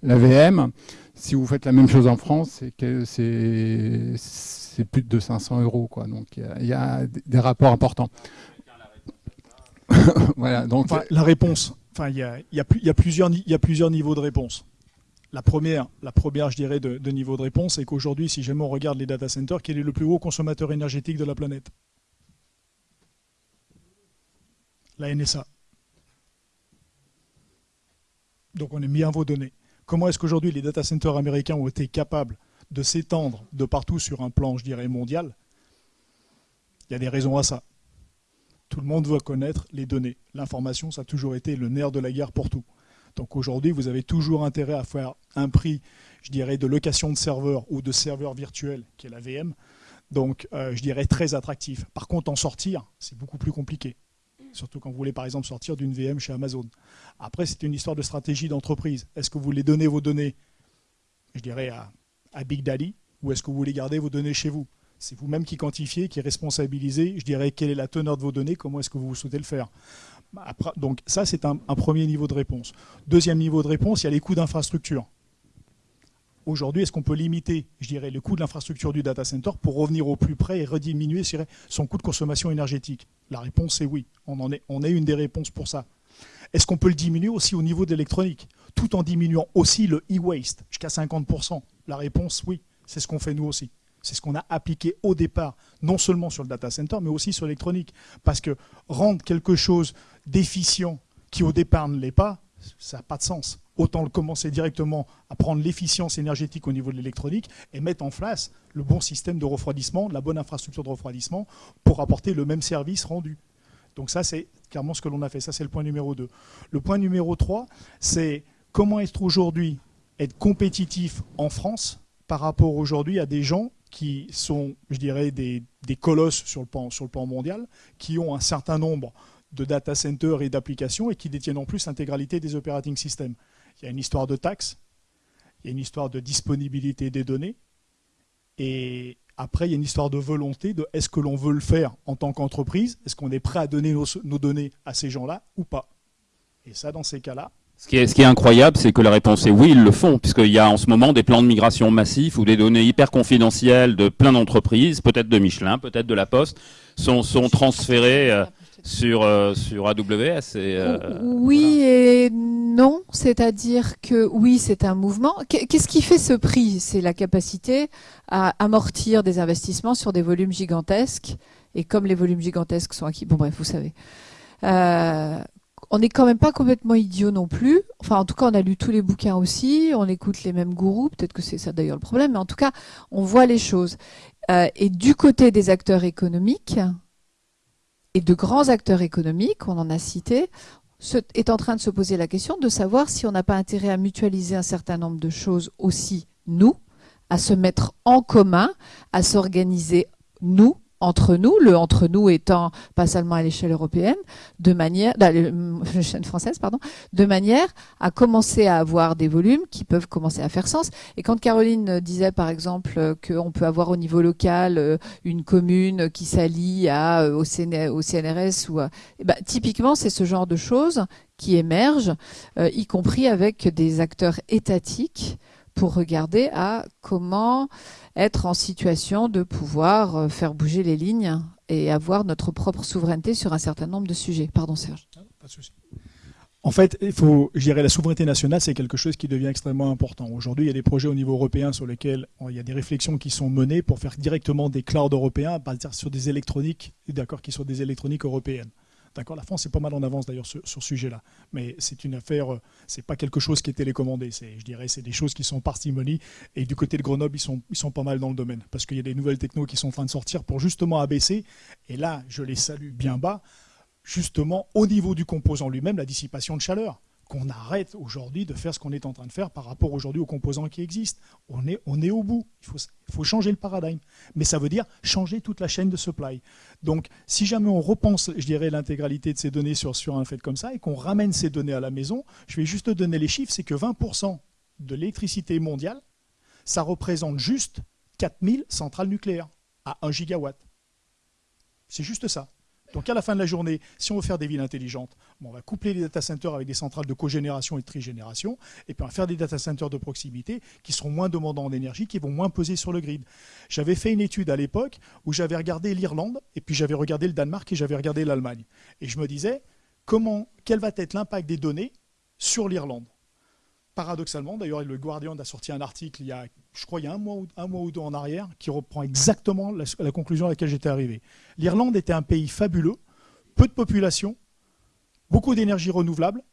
la VM. Si vous faites la même chose en France, c'est plus de 500 euros. Donc il y, a des rapports importants. *laughs* voilà. Donc la réponse. Enfin, il y a plusieurs niveaux de réponse. La première, la première, je dirais, de, niveau de réponse, c'est qu'aujourd'hui, si jamais on regarde les data centers, quel est le plus gros consommateur énergétique de la planète? La NSA. Donc on est bien vos données. Comment est-ce qu'aujourd'hui les data centers américains ont été capables de s'étendre de partout sur un plan, je dirais, mondial? Il y a des raisons à ça. Tout le monde veut connaître les données. L'information, ça a toujours été le nerf de la guerre pour tout. Donc aujourd'hui, vous avez toujours intérêt à faire un prix, je dirais, de location de serveur ou de serveur virtuel, qui est la VM. Donc, euh, je dirais très attractif. Par contre, en sortir, c'est beaucoup plus compliqué. Surtout quand vous voulez, par exemple, sortir d'une VM chez Amazon. Après, c'est une histoire de stratégie d'entreprise. Est-ce que vous voulez donner vos données, je dirais, à, à Big Daddy, ou est-ce que vous voulez garder vos données chez vous? C'est vous-même qui quantifiez, qui responsabilisez, je dirais, quelle est la teneur de vos données, comment est-ce que vous souhaitez le faire? Donc ça, c'est un, premier niveau de réponse. Deuxième niveau de réponse, il y a les coûts d'infrastructure. Aujourd'hui, est-ce qu'on peut limiter, je dirais, le coût de l'infrastructure du data center pour revenir au plus près et rediminuer son coût de consommation énergétique? La réponse est oui. On, en est, on est une des réponses pour ça. Est-ce qu'on peut le diminuer aussi au niveau de l'électronique, tout en diminuant aussi le e-waste jusqu'à 50% La réponse, oui. C'est ce qu'on fait nous aussi. C'est ce qu'on a appliqué au départ, non seulement sur le data center, mais aussi sur l'électronique. Parce que rendre quelque chose d'efficient qui au départ ne l'est pas, ça n'a pas de sens. Autant le commencer directement à prendre l'efficience énergétique au niveau de l'électronique et mettre en place le bon système de refroidissement, la bonne infrastructure de refroidissement pour apporter le même service rendu. Donc ça, c'est clairement ce que l'on a fait. Ça, c'est le point numéro 2. Le point numéro 3, c'est comment être aujourd'hui être compétitif en France par rapport aujourd'hui à des gens qui sont, je dirais, des, colosses sur le, plan, mondial, qui ont un certain nombre de data centers et d'applications et qui détiennent en plus l'intégralité des operating systems. Il y a une histoire de taxes, il y a une histoire de disponibilité des données, et après, il y a une histoire de volonté de est-ce que l'on veut le faire en tant qu'entreprise? Est-ce qu'on est prêt à donner nos données à ces gens-là ou pas? Et ça, dans ces cas-là, ce qui, est, ce qui est incroyable, c'est que la réponse est oui, ils le font, puisqu'il y a en ce moment des plans de migration massifs où des données hyper confidentielles de plein d'entreprises, peut-être de Michelin, peut-être de La Poste, sont, sont transférées euh, sur, euh, sur AWS. Et, euh, oui et non, c'est-à-dire que oui, c'est un mouvement. Qu'est-ce qui fait ce prix? C'est la capacité à amortir des investissements sur des volumes gigantesques. Et comme les volumes gigantesques sont acquis, bon bref, vous savez. Euh, on n'est quand même pas complètement idiot non plus. Enfin, en tout cas, on a lu tous les bouquins aussi, on écoute les mêmes gourous, peut-être que c'est ça d'ailleurs le problème, mais en tout cas, on voit les choses. Euh, et du côté des acteurs économiques, et de grands acteurs économiques, on en a cité, est en train de se poser la question de savoir si on n'a pas intérêt à mutualiser un certain nombre de choses aussi, nous, à se mettre en commun, à s'organiser, nous, entre nous, le entre nous étant pas seulement à l'échelle européenne, de manière, l'échelle française, pardon, de manière à commencer à avoir des volumes qui peuvent commencer à faire sens. Et quand Caroline disait par exemple qu'on peut avoir au niveau local euh, une commune qui s'allie à euh, au, CNRS ou eh ben, typiquement c'est ce genre de choses qui émergent, euh, y compris avec des acteurs étatiques pour regarder à comment être en situation de pouvoir euh, faire bouger les lignes et avoir notre propre souveraineté sur un certain nombre de sujets. Pardon Serge. Ah, pas de souci. En fait, il faut, je la souveraineté nationale, c'est quelque chose qui devient extrêmement important. Aujourd'hui, il y a des projets au niveau européen sur lesquels il y a des réflexions qui sont menées pour faire directement des clouds européens, dire sur des électroniques, d'accord, qui soient des électroniques européennes. D'accord, la France est pas mal en avance d'ailleurs sur, ce sujet-là, mais c'est une affaire, euh, c'est pas quelque chose qui est télécommandé. C'est, je dirais, c'est des choses qui sont parcimonie. Et du côté de Grenoble, ils sont, ils sont pas mal dans le domaine parce qu'il y a des nouvelles technos qui sont en train de sortir pour justement abaisser. Et là, je les salue bien bas, justement au niveau du composant lui-même, la dissipation de chaleur qu'on arrête aujourd'hui de faire ce qu'on est en train de faire par rapport aujourd'hui aux composants qui existent. On est, au bout. Il faut, il faut changer le paradigme. Mais ça veut dire changer toute la chaîne de supply. Donc, si jamais on repense, je dirais, l'intégralité de ces données sur, sur un fait comme ça et qu'on ramène ces données à la maison, je vais juste donner les chiffres, c'est que 20% de l'électricité mondiale, ça représente juste 4000 centrales nucléaires à 1 gigawatt. C'est juste ça. Donc à la fin de la journée, si on veut faire des villes intelligentes, on va coupler les data centers avec des centrales de cogénération et de trigénération, et puis on va faire des data centers de proximité qui seront moins demandants en énergie, qui vont moins peser sur le grid. J'avais fait une étude à l'époque où j'avais regardé l'Irlande, et puis j'avais regardé le Danemark, et j'avais regardé l'Allemagne. Et je me disais, comment, quel va être l'impact des données sur l'Irlande? Paradoxalement, d'ailleurs, le Guardian a sorti un article il y a, je crois, il y a un mois, ou, deux en arrière, qui reprend exactement la, la conclusion à laquelle j'étais arrivé. L'Irlande était un pays fabuleux, peu de population, beaucoup d'énergie renouvelable,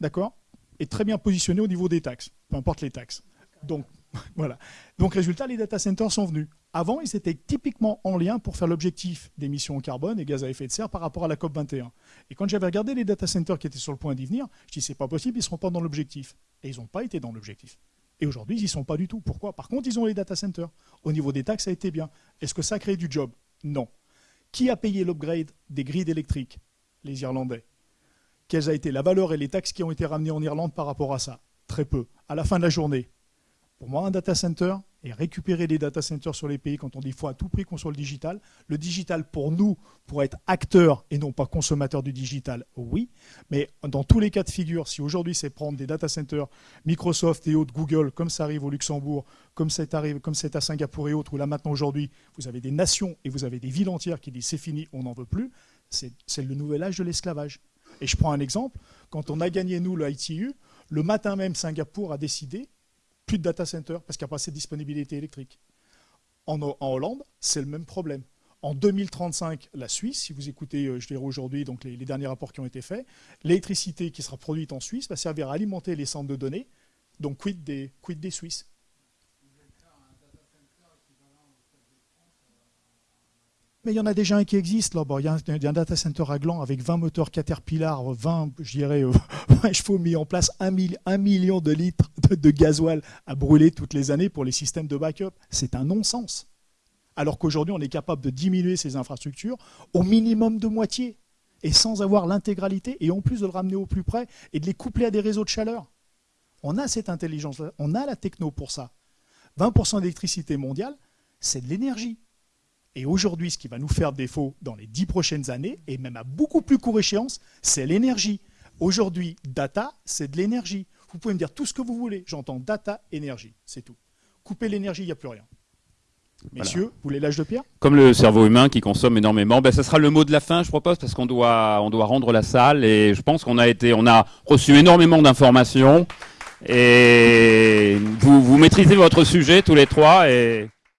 d'accord, et très bien positionné au niveau des taxes, peu importe les taxes. Donc, *laughs* voilà. Donc, résultat, les data centers sont venus. Avant, ils étaient typiquement en lien pour faire l'objectif d'émissions en carbone et gaz à effet de serre par rapport à la COP 21. Et quand j'avais regardé les data centers qui étaient sur le point d'y venir, je dis c'est pas possible, ils ne seront pas dans l'objectif. Et ils n'ont pas été dans l'objectif. Et aujourd'hui, ils n'y sont pas du tout. Pourquoi? Par contre, ils ont les data centers. Au niveau des taxes, ça a été bien. Est-ce que ça crée du job? Non. Qui a payé l'upgrade des grids électriques? Les Irlandais. Quelles a été la valeur et les taxes qui ont été ramenées en Irlande par rapport à ça? Très peu. À la fin de la journée, pour moi, un data center et récupérer des data centers sur les pays quand on dit faut à tout prix qu'on soit le digital. Le digital, pour nous, pour être acteur et non pas consommateur du digital, oui. Mais dans tous les cas de figure, si aujourd'hui c'est prendre des data centers Microsoft et autres, Google, comme ça arrive au Luxembourg, comme c'est comme c'est à Singapour et autres, où là maintenant aujourd'hui, vous avez des nations et vous avez des villes entières qui disent c'est fini, on n'en veut plus, c'est le nouvel âge de l'esclavage. Et je prends un exemple, quand on a gagné nous le ITU, le matin même Singapour a décidé plus de data center parce qu'il n'y a pas assez de disponibilité électrique. En, Hollande, c'est le même problème. En 2035, la Suisse, si vous écoutez, euh, je dirais aujourd'hui, donc les, derniers rapports qui ont été faits, l'électricité qui sera produite en Suisse va servir à alimenter les centres de données. Donc, des, quid des Suisses Mais il y en a déjà un qui existe là. il, y a un, data center à Gland avec 20 moteurs Caterpillar, 20, je dirais, *laughs* 20 chevaux mis en place, 1, million de litres de, gasoil à brûler toutes les années pour les systèmes de backup. C'est un non-sens. Alors qu'aujourd'hui, on est capable de diminuer ces infrastructures au minimum de moitié et sans avoir l'intégralité et en plus de le ramener au plus près et de les coupler à des réseaux de chaleur. On a cette intelligence, on a la techno pour ça. 20% d'électricité mondiale, c'est de l'énergie. Et aujourd'hui, ce qui va nous faire défaut dans les dix prochaines années, et même à beaucoup plus court échéance, c'est l'énergie. Aujourd'hui, data, c'est de l'énergie. Vous pouvez me dire tout ce que vous voulez. J'entends data, énergie. C'est tout. Couper l'énergie, il n'y a plus rien. Messieurs, vous voulez l'âge de pierre? Comme le cerveau humain qui consomme énormément, ben, ça sera le mot de la fin, je propose, parce qu'on doit, on doit rendre la salle. Et je pense qu'on a été, on a reçu énormément d'informations. Et vous, vous maîtrisez votre sujet tous les trois. Et